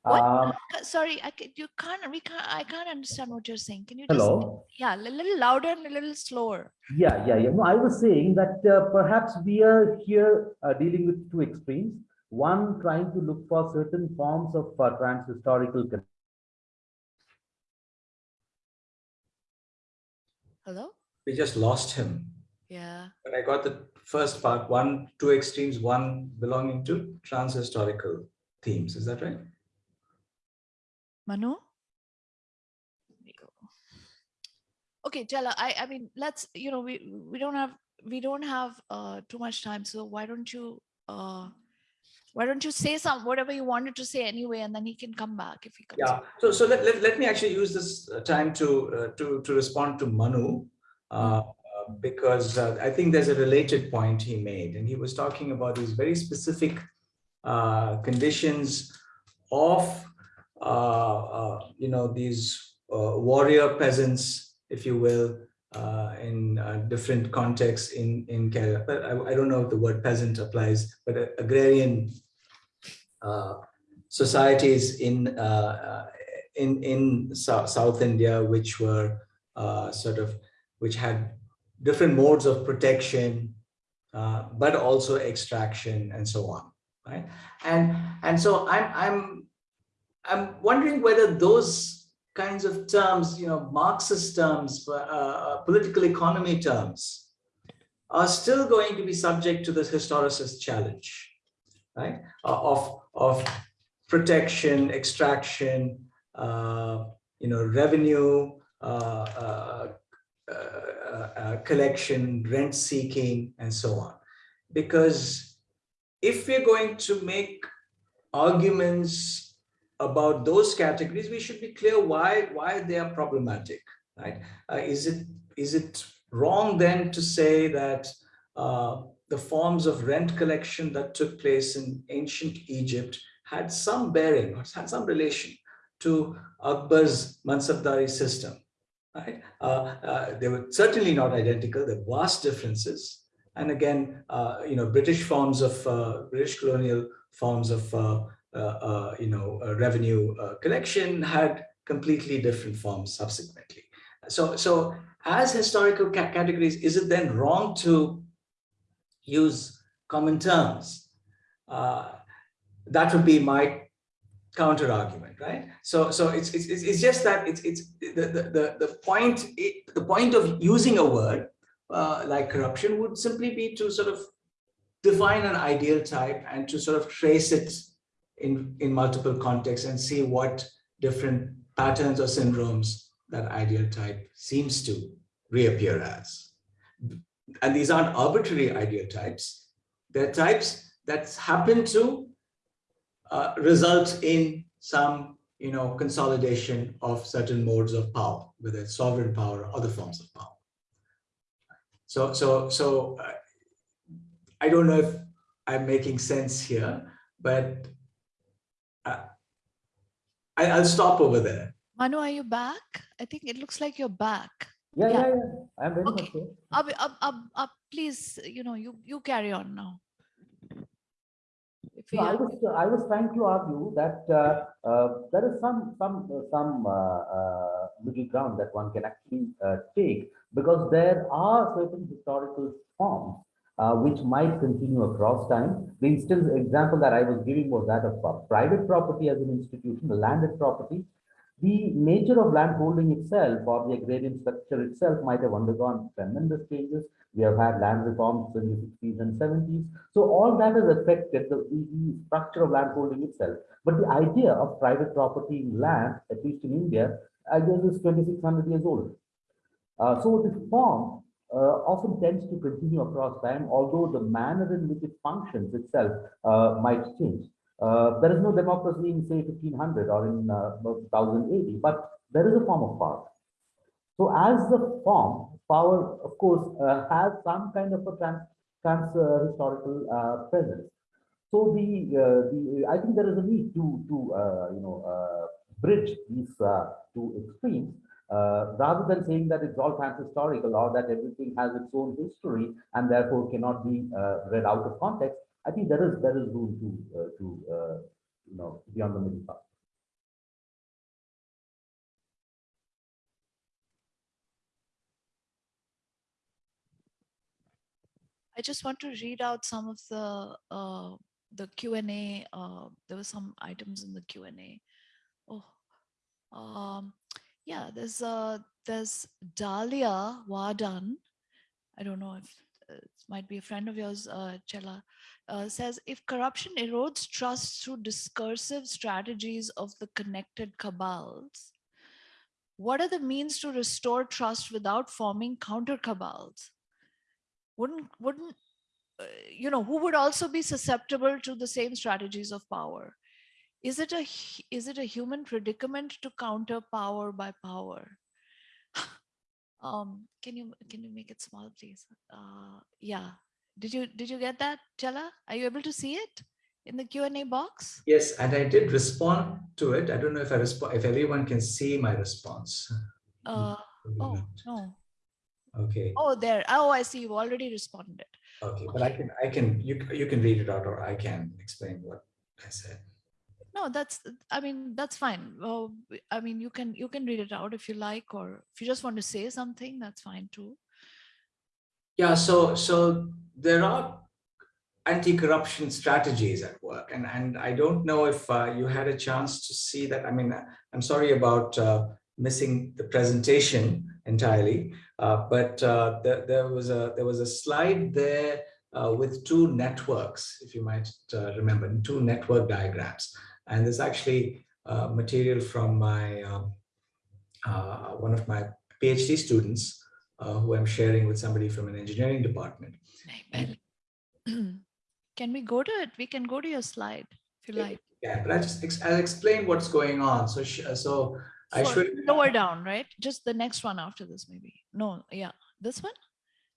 What? Um, Uh, Sorry, I ca- you can't. We can't. I can't understand what you're saying. Can you just? hello. Yeah, a little louder and a little slower. Yeah, yeah, yeah. No, I was saying that uh, perhaps we are here uh, dealing with two extremes. One, trying to look for certain forms of uh, trans-historical Hello. We just lost him. Yeah. But I got the first part, one, two extremes, one belonging to trans-historical themes. Is that right? Manu? There we go. Okay, Chella, I, I mean, let's, you know, we, we don't have, we don't have uh, too much time. So why don't you, uh, why don't you say some, whatever you wanted to say anyway, and then he can come back if he comes. Yeah. So, so let, let, let me actually use this uh, time to, uh, to, to respond to Manu. Uh, uh, because uh, I think there's a related point he made, and he was talking about these very specific uh, conditions of, you know, these uh, warrior peasants, if you will, uh, in uh, different contexts in in Kerala. But I, I don't know if the word peasant applies, but uh, agrarian uh, societies in uh, uh, in in South, South India, which were uh, sort of which had different modes of protection, uh, but also extraction and so on, right? And and so I'm I'm I'm wondering whether those kinds of terms, you know, Marxist terms, uh, uh, political economy terms, are still going to be subject to this historicist challenge, right? Uh, of of protection, extraction, uh, you know, revenue, uh, uh, collection, rent seeking, and so on. Because if we're going to make arguments about those categories, we should be clear why why they are problematic, right? Uh, is it is it wrong then to say that uh, the forms of rent collection that took place in ancient Egypt had some bearing or had some relation to Akbar's Mansabdari system, right? Uh, uh, they were certainly not identical, there were vast differences. And again, uh, you know, British forms of, uh, British colonial forms of, you know, uh, revenue uh, collection had completely different forms subsequently. So, so as historical ca categories, is it then wrong to use common terms? Uh, that would be my counter argument, right? So, so it's it's it's just that it's it's the the the, point the point of using a word uh, like corruption would simply be to sort of define an ideal type and to sort of trace it in in multiple contexts and see what different patterns or syndromes that ideal type seems to reappear as. And these aren't arbitrary ideal types. They're types that happen to uh, result in some you know, consolidation of certain modes of power, whether it's sovereign power or other forms of power. So, so, so uh, I don't know if I'm making sense here, but I, I'll stop over there. Manu, are you back? I think it looks like you're back. Yeah, Yeah. yeah, yeah. I'm very Okay. much so. Up, up, up, up, please, you know, you, you carry on now. If No, I have- was, I was trying to argue that uh, uh, there is some, some, uh, some uh, uh, middle ground that one can actually uh, take because there are certain historical forms uh, which might continue across time. The instance example that I was giving was that of private property as an institution, the landed property. the nature of land holding itself or the agrarian structure itself might have undergone tremendous changes. We have had land reforms in the 60s and 70s. So all that has affected the, the structure of land holding itself. But the idea of private property in land, at least in India, I guess is 2600 years old. Uh, so this form uh, often tends to continue across time, although the manner in which it functions itself uh, might change. Uh, there is no democracy in say 1500 or in uh, 1080, but there is a form of power. So as the form, power, of course, uh, has some kind of a trans, trans uh, historical presence. So the, the I think there is a need to to you know bridge these two extremes rather than saying that it's all trans-historical or that everything has its own history and therefore cannot be read out of context. I think there is there is room to uh, to uh, you know be on the middle path. I just want to read out some of the uh, the Q and A. Uh, there were some items in the Q and A. Oh, um, yeah. There's uh there's Dahlia Wadan. I don't know if uh, it might be a friend of yours, uh, Chella, uh, says if corruption erodes trust through discursive strategies of the connected cabals, what are the means to restore trust without forming counter cabals? Wouldn't, wouldn't, uh, you know, who would also be susceptible to the same strategies of power? Is it a, is it a human predicament to counter power by power? um, can you, can you make it small, please? Uh, yeah, did you did you get that, Chella? Are you able to see it in the Q&A box? Yes, and I did respond to it. I don't know if I respond if everyone can see my response. Uh, oh, no. Okay. Oh, there. Oh, I see. You already responded. Okay, but I can I can you you can read it out or I can explain what I said. No, that's I mean that's fine. Well, I mean you can you can read it out if you like, or if you just want to say something, that's fine too. Yeah, so so there are anti-corruption strategies at work, and and I don't know if uh, you had a chance to see that. I mean, I'm sorry about uh, missing the presentation entirely, uh, but uh, there, was a there was a slide there uh, with two networks, if you might uh, remember, two network diagrams, and there's actually material from my um, one of my PhD students uh, who I'm sharing with somebody from an engineering department. Can we go to it? We can go to your slide if you like. Yeah, but I just I'll explain what's going on. So so I should lower down, right? Just the next one after this, maybe. No, yeah, this one.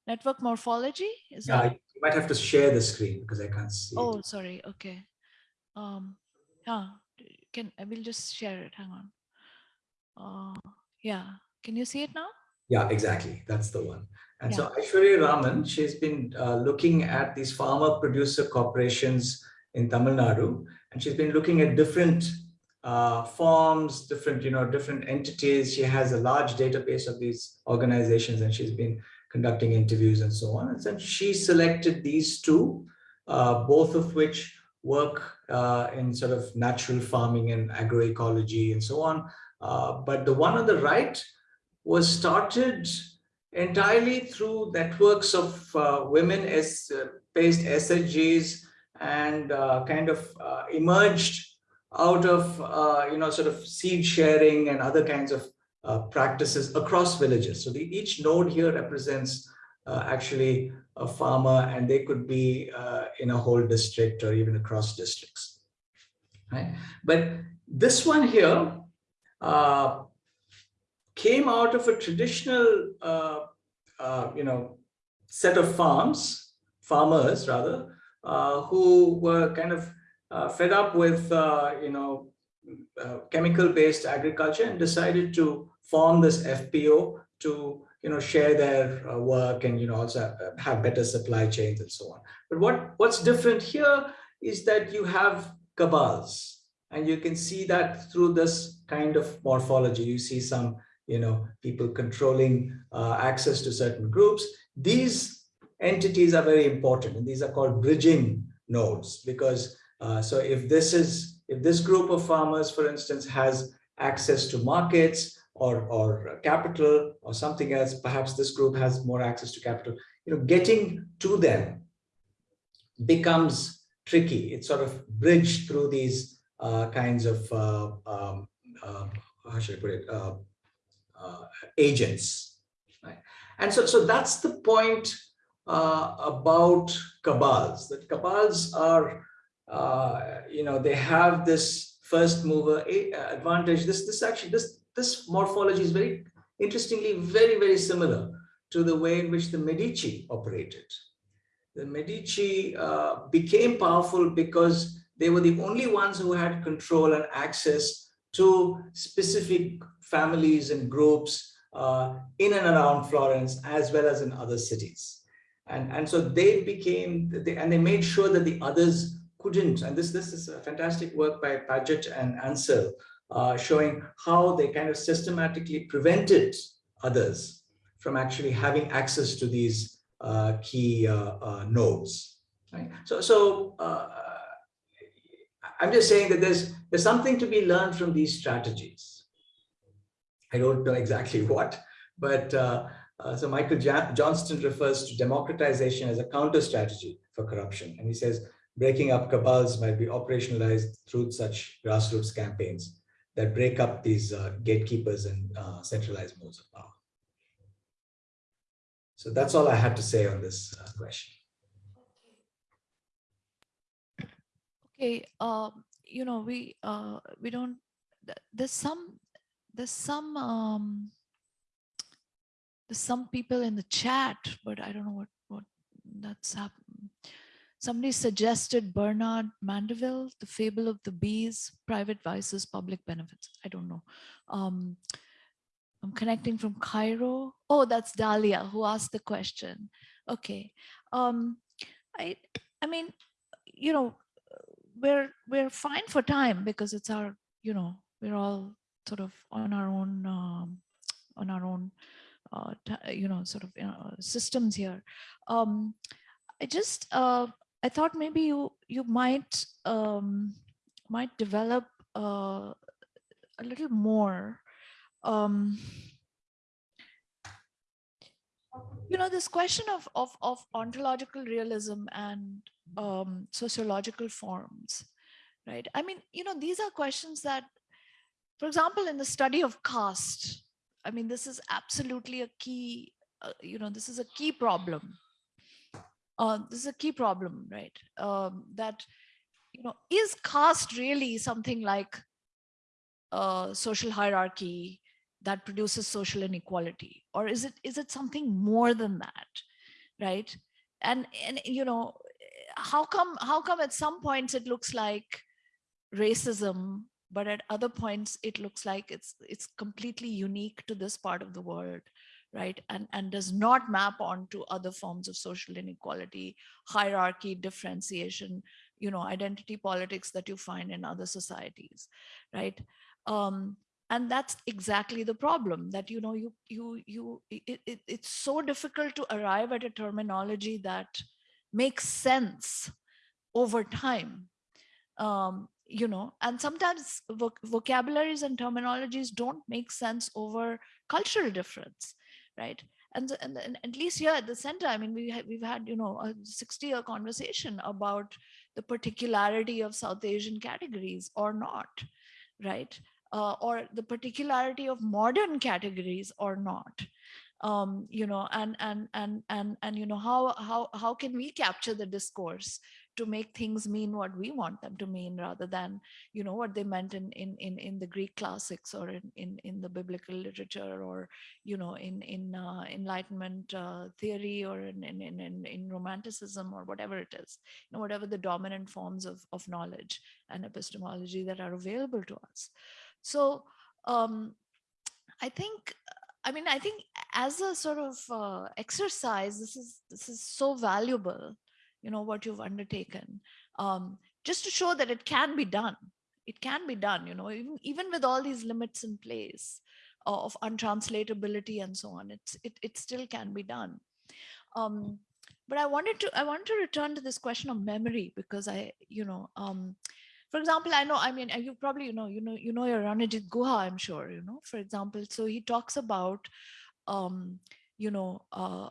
Network morphology is yeah. That... You might have to share the screen because I can't see. Oh, it. sorry. Okay. Um. Yeah. Can I will just share it. Hang on. Uh. Yeah. Can you see it now? Yeah, exactly. That's the one. And yeah. so Aishwarya Raman, she's been uh, looking at these farmer producer corporations in Tamil Nadu, and she's been looking at different uh, forms, different, you know, different entities. She has a large database of these organizations and she's been conducting interviews and so on. And so she selected these two, uh, both of which work uh, in sort of natural farming and agroecology and so on. Uh, but the one on the right was started entirely through networks of uh, women as uh, based SHGs and uh, kind of uh, emerged out of, uh, you know, sort of seed sharing and other kinds of uh, practices across villages. So the, each node here represents actually a farmer and they could be in a whole district or even across districts. Right? But this one here, uh, came out of a traditional, uh, uh, you know, set of farms, farmers rather, uh, who were kind of uh, fed up with, uh, you know, uh, chemical-based agriculture and decided to form this FPO to, you know, share their work and, you know, also have better supply chains and so on. But what, what's different here is that you have cabals and you can see that through this kind of morphology. You see some you know, people controlling uh, access to certain groups. These entities are very important and these are called bridging nodes because uh, so if this is if this group of farmers for instance has access to markets or, or capital or something else. Perhaps this group has more access to capital. You know, getting to them becomes tricky. It's sort of bridged through these uh, kinds of, uh, um, uh, how should I put it, uh, uh, agents. Right? And so, so that's the point uh, about cabals, that cabals are, you know, they have this first mover advantage. This, this actually, this, this morphology is very interestingly, very, very similar to the way in which the Medici operated the Medici uh, became powerful because they were the only ones who had control and access to specific families and groups uh, in and around Florence, as well as in other cities. And, and so they became, they, and they made sure that the others couldn't. And this, this is a fantastic work by Padgett and Ansell, uh, showing how they kind of systematically prevented others from actually having access to these uh, key uh, uh, nodes. Right? So, so I'm just saying that there's there's something to be learned from these strategies. I don't know exactly what, but uh, uh, so Michael Johnston refers to democratization as a counter strategy for corruption. And he says breaking up cabals might be operationalized through such grassroots campaigns that break up these uh, gatekeepers and centralized modes of power. So that's all I had to say on this uh, question. Okay, um, you know, we uh, we don't. There's some there's some um, there's some people in the chat, but I don't know what what that's happened. Somebody suggested Bernard Mandeville, The Fable of the Bees, Private Vices, Public Benefits. I don't know. Um, I'm connecting from Cairo. Oh, that's Dahlia who asked the question. Okay. Um, I, I mean, you know, we're we're fine for time because it's our, you know, we're all sort of on our own, um, on our own, uh, you know, sort of you know, systems here. Um, I just, uh, I thought maybe you you might um, might develop uh, a little more um, you know, this question of, of, of ontological realism and um, sociological forms, right? I mean, you know, these are questions that, for example, in the study of caste, I mean, this is absolutely a key, uh, you know, this is a key problem. Uh, this is a key problem, right? Um, that, you know, is caste really something like uh, social hierarchy that produces social inequality? Or is it is it something more than that right? And and you know how come how come at some points it looks like racism but at other points it looks like it's it's completely unique to this part of the world right? And and does not map onto other forms of social inequality hierarchy differentiation you know identity politics that you find in other societies right? Um and that's exactly the problem that you know you you you it, it, it's so difficult to arrive at a terminology that makes sense over time. Um, you know and sometimes voc vocabularies and terminologies don't make sense over cultural difference right? And, and, and, at least here at the center i mean we we've had you know a 60 year conversation about the particularity of south asian categories or not right? Uh, or the particularity of modern categories or not. Um, you know and and and and and you know how how how can we capture the discourse to make things mean what we want them to mean rather than you know what they meant in in in, in the greek classics or in, in in the biblical literature or you know in in uh, enlightenment uh, theory or in, in in in romanticism or whatever it is you know whatever the dominant forms of of knowledge and epistemology that are available to us. So um, I think, I mean, I think as a sort of uh, exercise, this is this is so valuable, you know, what you've undertaken, um, just to show that it can be done. It can be done, you know, even, even with all these limits in place uh, of untranslatability and so on, it's it, it still can be done. Um, but I wanted to I wanted to return to this question of memory because I, you know, um, for example, I know, I mean, you probably, you know, you know, you know your Ranajit Guha, I'm sure, you know, for example, so he talks about, um, you know, uh,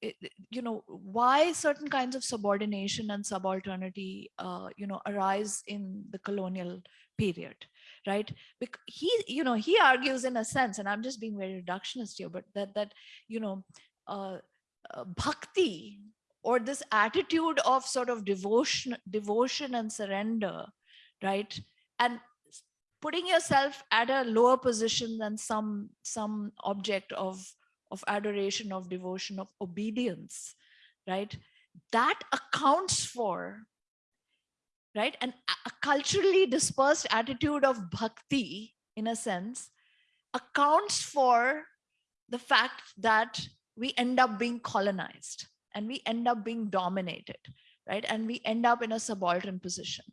it, you know, why certain kinds of subordination and subalternity, uh, you know, arise in the colonial period, right? Because he, you know, he argues in a sense, and I'm just being very reductionist here, but that, that you know, uh, uh, bhakti or this attitude of sort of devotion, devotion and surrender, right? And putting yourself at a lower position than some, some object of, of adoration, of devotion, of obedience, right? That accounts for, right? And a culturally dispersed attitude of bhakti, in a sense, accounts for the fact that we end up being colonized and we end up being dominated, right? And we end up in a subaltern position,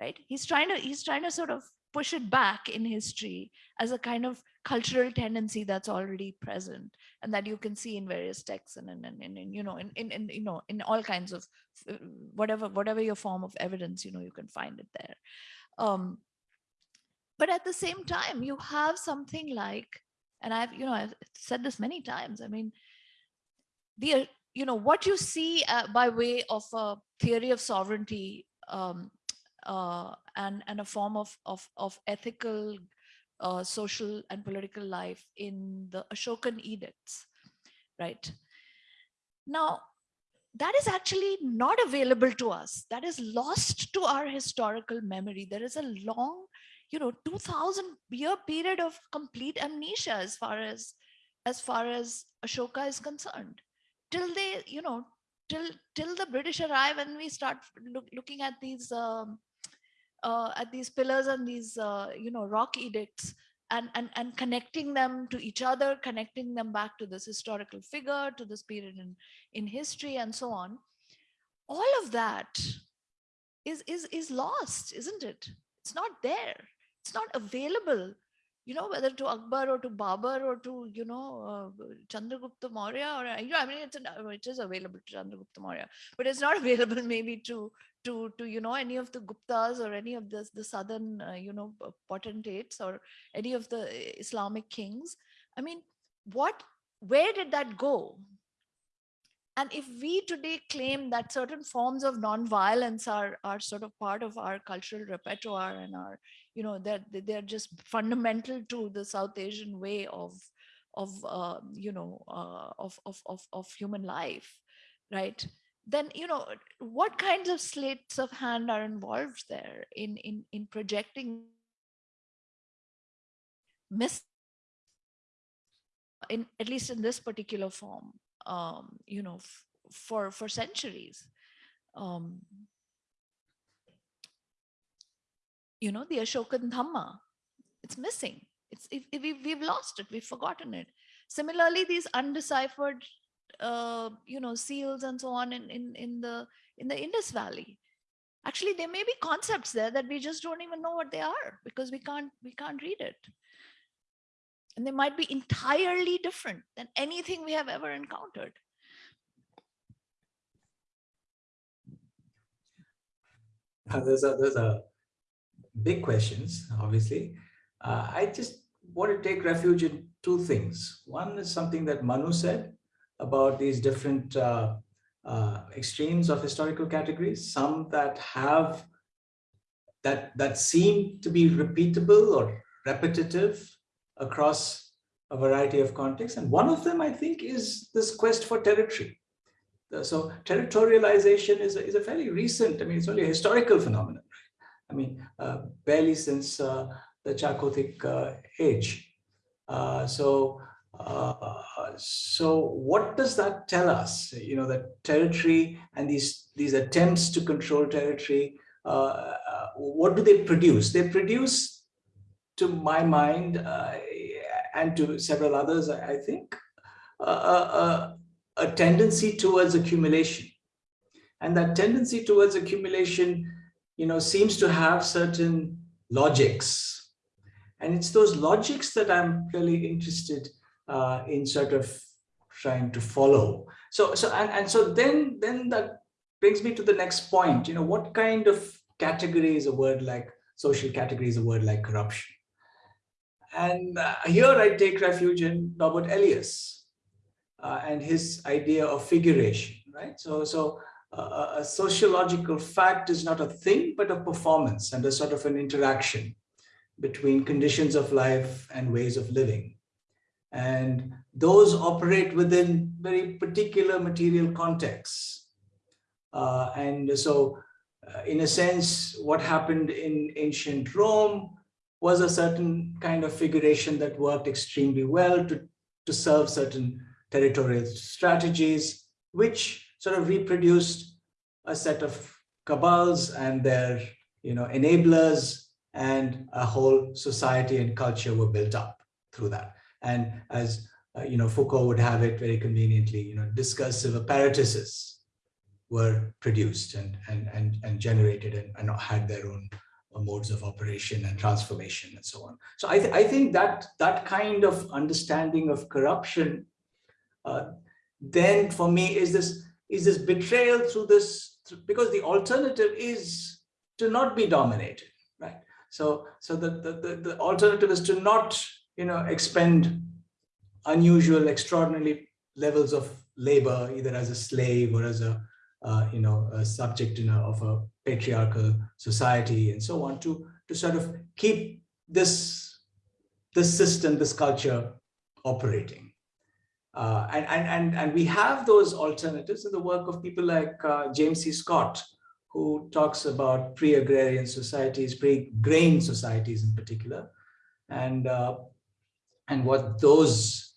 right? He's trying to, he's trying to sort of push it back in history as a kind of cultural tendency that's already present and that you can see in various texts and, and, and, and you know in, in, in you know in all kinds of uh, whatever whatever your form of evidence you know you can find it there. Um but at the same time you have something like and i've you know i've said this many times i mean the you know, what you see uh, by way of a theory of sovereignty um, uh, and, and a form of, of, of ethical, uh, social and political life in the Ashokan edicts, right? Now, that is actually not available to us. That is lost to our historical memory. There is a long, you know, 2000 year period of complete amnesia as far as, as far as Ashoka is concerned till they, you know, till till the British arrive and we start look, looking at these um, uh, at these pillars and these uh, you know rock edicts and, and and connecting them to each other, connecting them back to this historical figure, to this period in in history and so on. All of that is is is lost, isn't it? It's not there. It's not available you know, whether to Akbar or to Babar or to, you know, uh, Chandragupta Maurya or, you know, I mean, it's an, uh, it is available to Chandragupta Maurya, but it's not available maybe to, to, to, you know, any of the Guptas or any of the, the southern, uh, you know, potentates or any of the uh, Islamic kings. I mean, what, where did that go? And if we today claim that certain forms of non-violence are, are sort of part of our cultural repertoire and our, you know, that they're, they're just fundamental to the South Asian way of, of uh, you know, uh, of, of, of, of human life, right? Then, you know, what kinds of slates of hand are involved there in, in, in projecting miss in at least in this particular form um, you know, for for centuries. Um, you know, the Ashokan Dhamma, it's missing. It's if, we've, we've lost it, we've forgotten it. Similarly, these undeciphered, uh, you know, seals and so on in, in, in the in the Indus Valley. Actually, there may be concepts there that we just don't even know what they are because we can't we can't read it and they might be entirely different than anything we have ever encountered. Uh, those are those are big questions, obviously. Uh, I just want to take refuge in two things. One is something that Manu said about these different uh, uh, extremes of historical categories, some that have that that seem to be repeatable or repetitive across a variety of contexts. And one of them, I think, is this quest for territory. So territorialization is a, is a fairly recent, I mean, it's only a historical phenomenon. I mean, uh, barely since uh, the Chalcolithic uh, age. Uh, so, uh, so what does that tell us? You know, that territory and these, these attempts to control territory, uh, what do they produce? They produce to my mind and to several others, I think, a tendency towards accumulation. And that tendency towards accumulation, you know, seems to have certain logics. And it's those logics that I'm really interested uh, in sort of trying to follow. So, so and, and so then, then that brings me to the next point, you know, what kind of category is a word like social category is a word like corruption. And uh, here I take refuge in Norbert Elias uh, and his idea of figuration, right? So, so a sociological fact is not a thing, but a performance and a sort of an interaction between conditions of life and ways of living. And those operate within very particular material contexts. Uh, and so uh, in a sense, what happened in ancient Rome was a certain kind of figuration that worked extremely well to, to serve certain territorial strategies, which sort of reproduced a set of cabals and their you know, enablers and a whole society and culture were built up through that. And as uh, you know, Foucault would have it very conveniently, you know, discursive apparatuses were produced and and and, and generated and, and had their own uh, modes of operation and transformation and so on. So I, th I think that that kind of understanding of corruption uh, then for me is this is this betrayal through this because the alternative is to not be dominated, right? So so the the, the, the alternative is to not you know expend unusual, extraordinary levels of labor, either as a slave or as a, uh, you know, a subject in a, of a patriarchal society and so on to, to sort of keep this, this system, this culture operating. Uh, and, and, and, and we have those alternatives in the work of people like uh, James C. Scott, who talks about pre-agrarian societies, pre-grain societies in particular, and, uh, and what those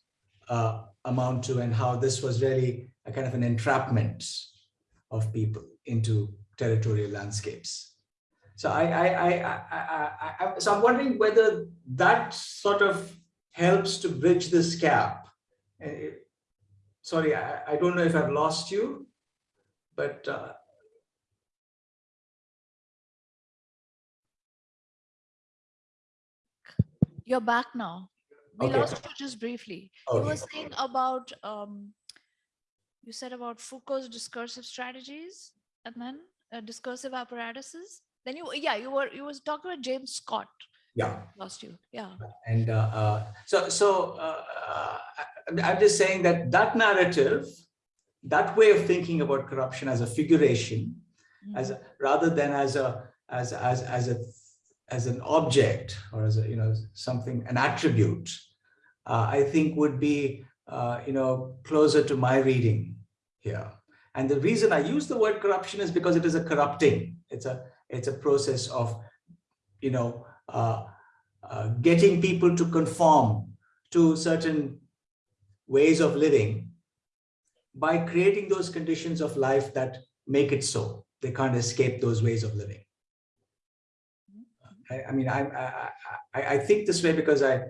uh, amount to and how this was really a kind of an entrapment of people into territorial landscapes. So I, I, I, I, I, so I'm wondering whether that sort of helps to bridge this gap. Uh, sorry, I, I don't know if I've lost you, but uh, You're back now. We Okay. lost you just briefly. You were saying about, um, you said about Foucault's discursive strategies and then uh, discursive apparatuses. Then you, yeah, you were, you was talking about James Scott. Yeah. Lost you. Yeah. And uh, uh, so, so uh, uh, I'm just saying that that narrative, that way of thinking about corruption as a figuration, as a, rather than as a as as as a as an object or as a you know something an attribute, uh, I think would be uh, you know closer to my reading here. And the reason I use the word corruption is because it is a corrupting. It's a it's a process of you know getting people to conform to certain ways of living by creating those conditions of life that make it so. They can't escape those ways of living. I, I mean, I, I, I, I think this way because I,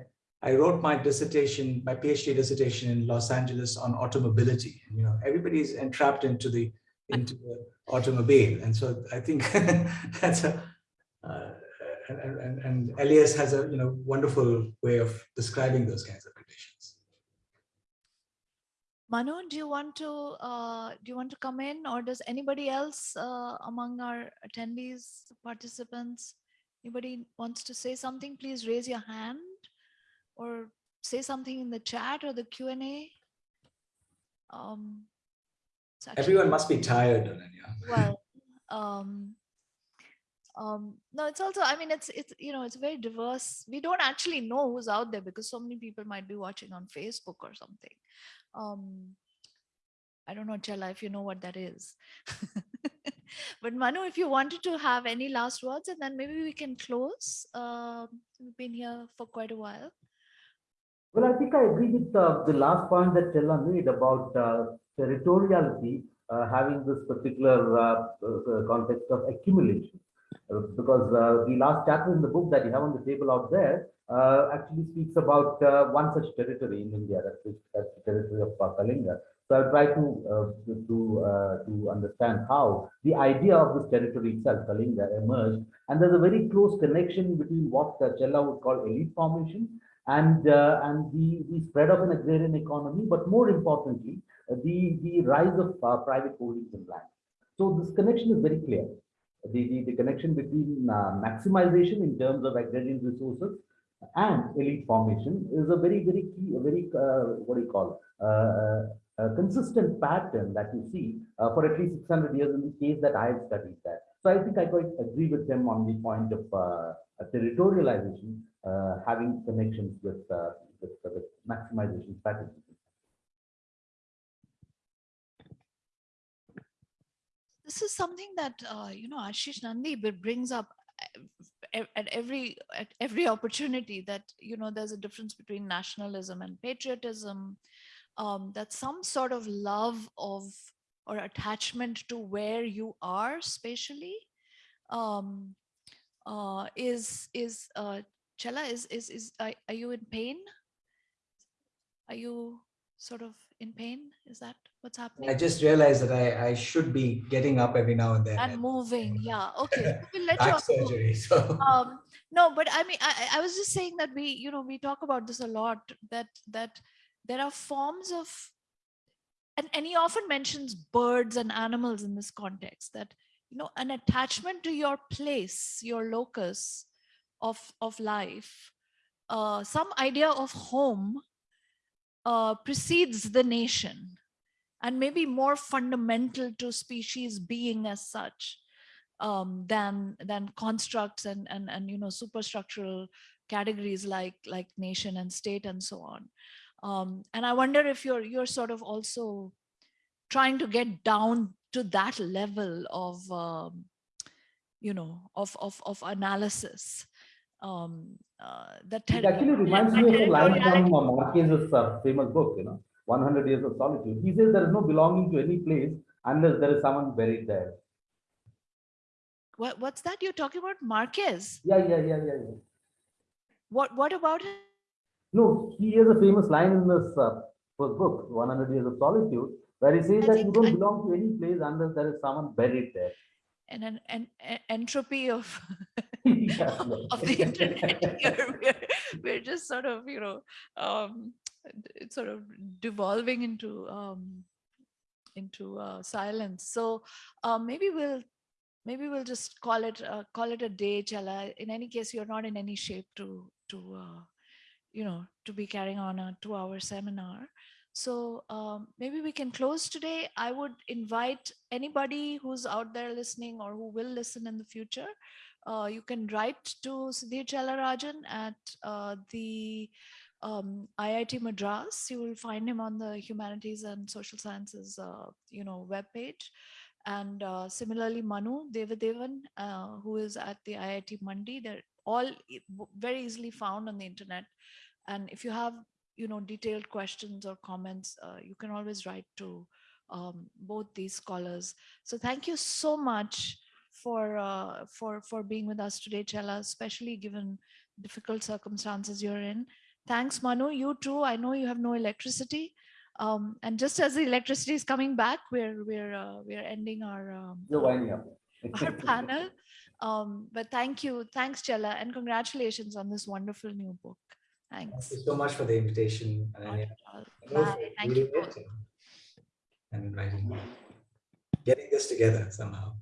I wrote my dissertation, my PhD dissertation in Los Angeles on automobility. You know, everybody's entrapped into the into the automobile, and so I think that's a uh, and, and, and Elias has a you know wonderful way of describing those kinds of conditions. Manu, do you want to, uh, do you want to come in or does anybody else uh, among our attendees, participants, anybody wants to say something, please raise your hand or say something in the chat or the Q&A. Um, actually- Everyone must be tired, Ananya. well um um no it's also i mean it's it's you know it's very diverse. We don't actually know who's out there because so many people might be watching on facebook or something. Um i don't know chella if you know what that is. But manu if you wanted to have any last words and then maybe we can close. Um we've been here for quite a while. Well, I think I agree with uh, the last point that Chella made about uh, territoriality uh, having this particular uh, uh, context of accumulation. Because uh, the last chapter in the book that you have on the table out there uh, actually speaks about uh, one such territory in India, that's, the- that's the territory of Kalinga. So I'll try to uh, to uh, to understand how the idea of this territory itself, Kalinga, emerged, and there's a very close connection between what uh, Chella would call elite formation and uh, and the the spread of an agrarian economy, but more importantly, the the rise of private holdings in land. So this connection is very clear. The, the, the connection between uh, maximization in terms of agrarian resources and elite formation is a very, very key, a very, uh, what do you call, uh, a consistent pattern that you see for at least 600 years in the case that I have studied that. So I think I quite agree with them on the point of territorialization having connections with, with, with maximization strategies. This is something that uh, you know Ashis Nandy brings up uh, at every at every opportunity that you know there's a difference between nationalism and patriotism um, that some sort of love of or attachment to where you are spatially um, uh, is is uh, Chella is is is are, are you in pain? Are you sort of in pain? Is that what's happening? I just realized that I, I should be getting up every now and then. and moving yeah okay we'll let Back hook. surgery. So um no but i mean I, I I was just saying that we you know we talk about this a lot that that there are forms of and, and he often mentions birds and animals in this context that you know an attachment to your place your locus of of life uh some idea of home uh precedes the nation and maybe more fundamental to species being as such um, than than constructs and and and you know superstructural categories like like nation and state and so on. Um, and I wonder if you're you're sort of also trying to get down to that level of um, you know of of of analysis. Um, uh, that It actually reminds me of a line from uh, Marquez's uh, famous book, you know, 100 Years of Solitude. He says there is no belonging to any place unless there is someone buried there. What, what's that you're talking about? Marquez? Yeah, yeah, yeah, yeah. yeah. What what about him? No, he has a famous line in this uh, first book, 100 Years of Solitude, where he says I that you don't I- belong to any place unless there is someone buried there. And an, an, an entropy of Yeah. of the internet. We're, we're just sort of, you know, um, it's sort of devolving into um, into uh, silence. So uh, maybe we'll maybe we'll just call it uh, call it a day, Chella. In any case, you're not in any shape to to uh, you know to be carrying on a two-hour seminar. So um, maybe we can close today. I would invite anybody who's out there listening or who will listen in the future uh, you can write to Sudhir Chella Rajan at uh, the um, IIT Madras. You will find him on the Humanities and Social Sciences, uh, you know, webpage. And uh, similarly, Manu Devadevan, uh, who is at the IIT Mandi, they're all very easily found on the internet. And if you have, you know, detailed questions or comments, uh, you can always write to um, both these scholars. So thank you so much for uh, for for being with us today, Chella, especially given difficult circumstances you're in. Thanks, Manu. You too. I know you have no electricity, um, and just as the electricity is coming back, we're we're uh, we're ending our um, You're winding up. our panel. Um, but thank you, thanks, Chella, and congratulations on this wonderful new book. thank Thanks. you so much for the invitation. Not Ananya. at all. And Bye. Thank you. and- writing, getting this together somehow.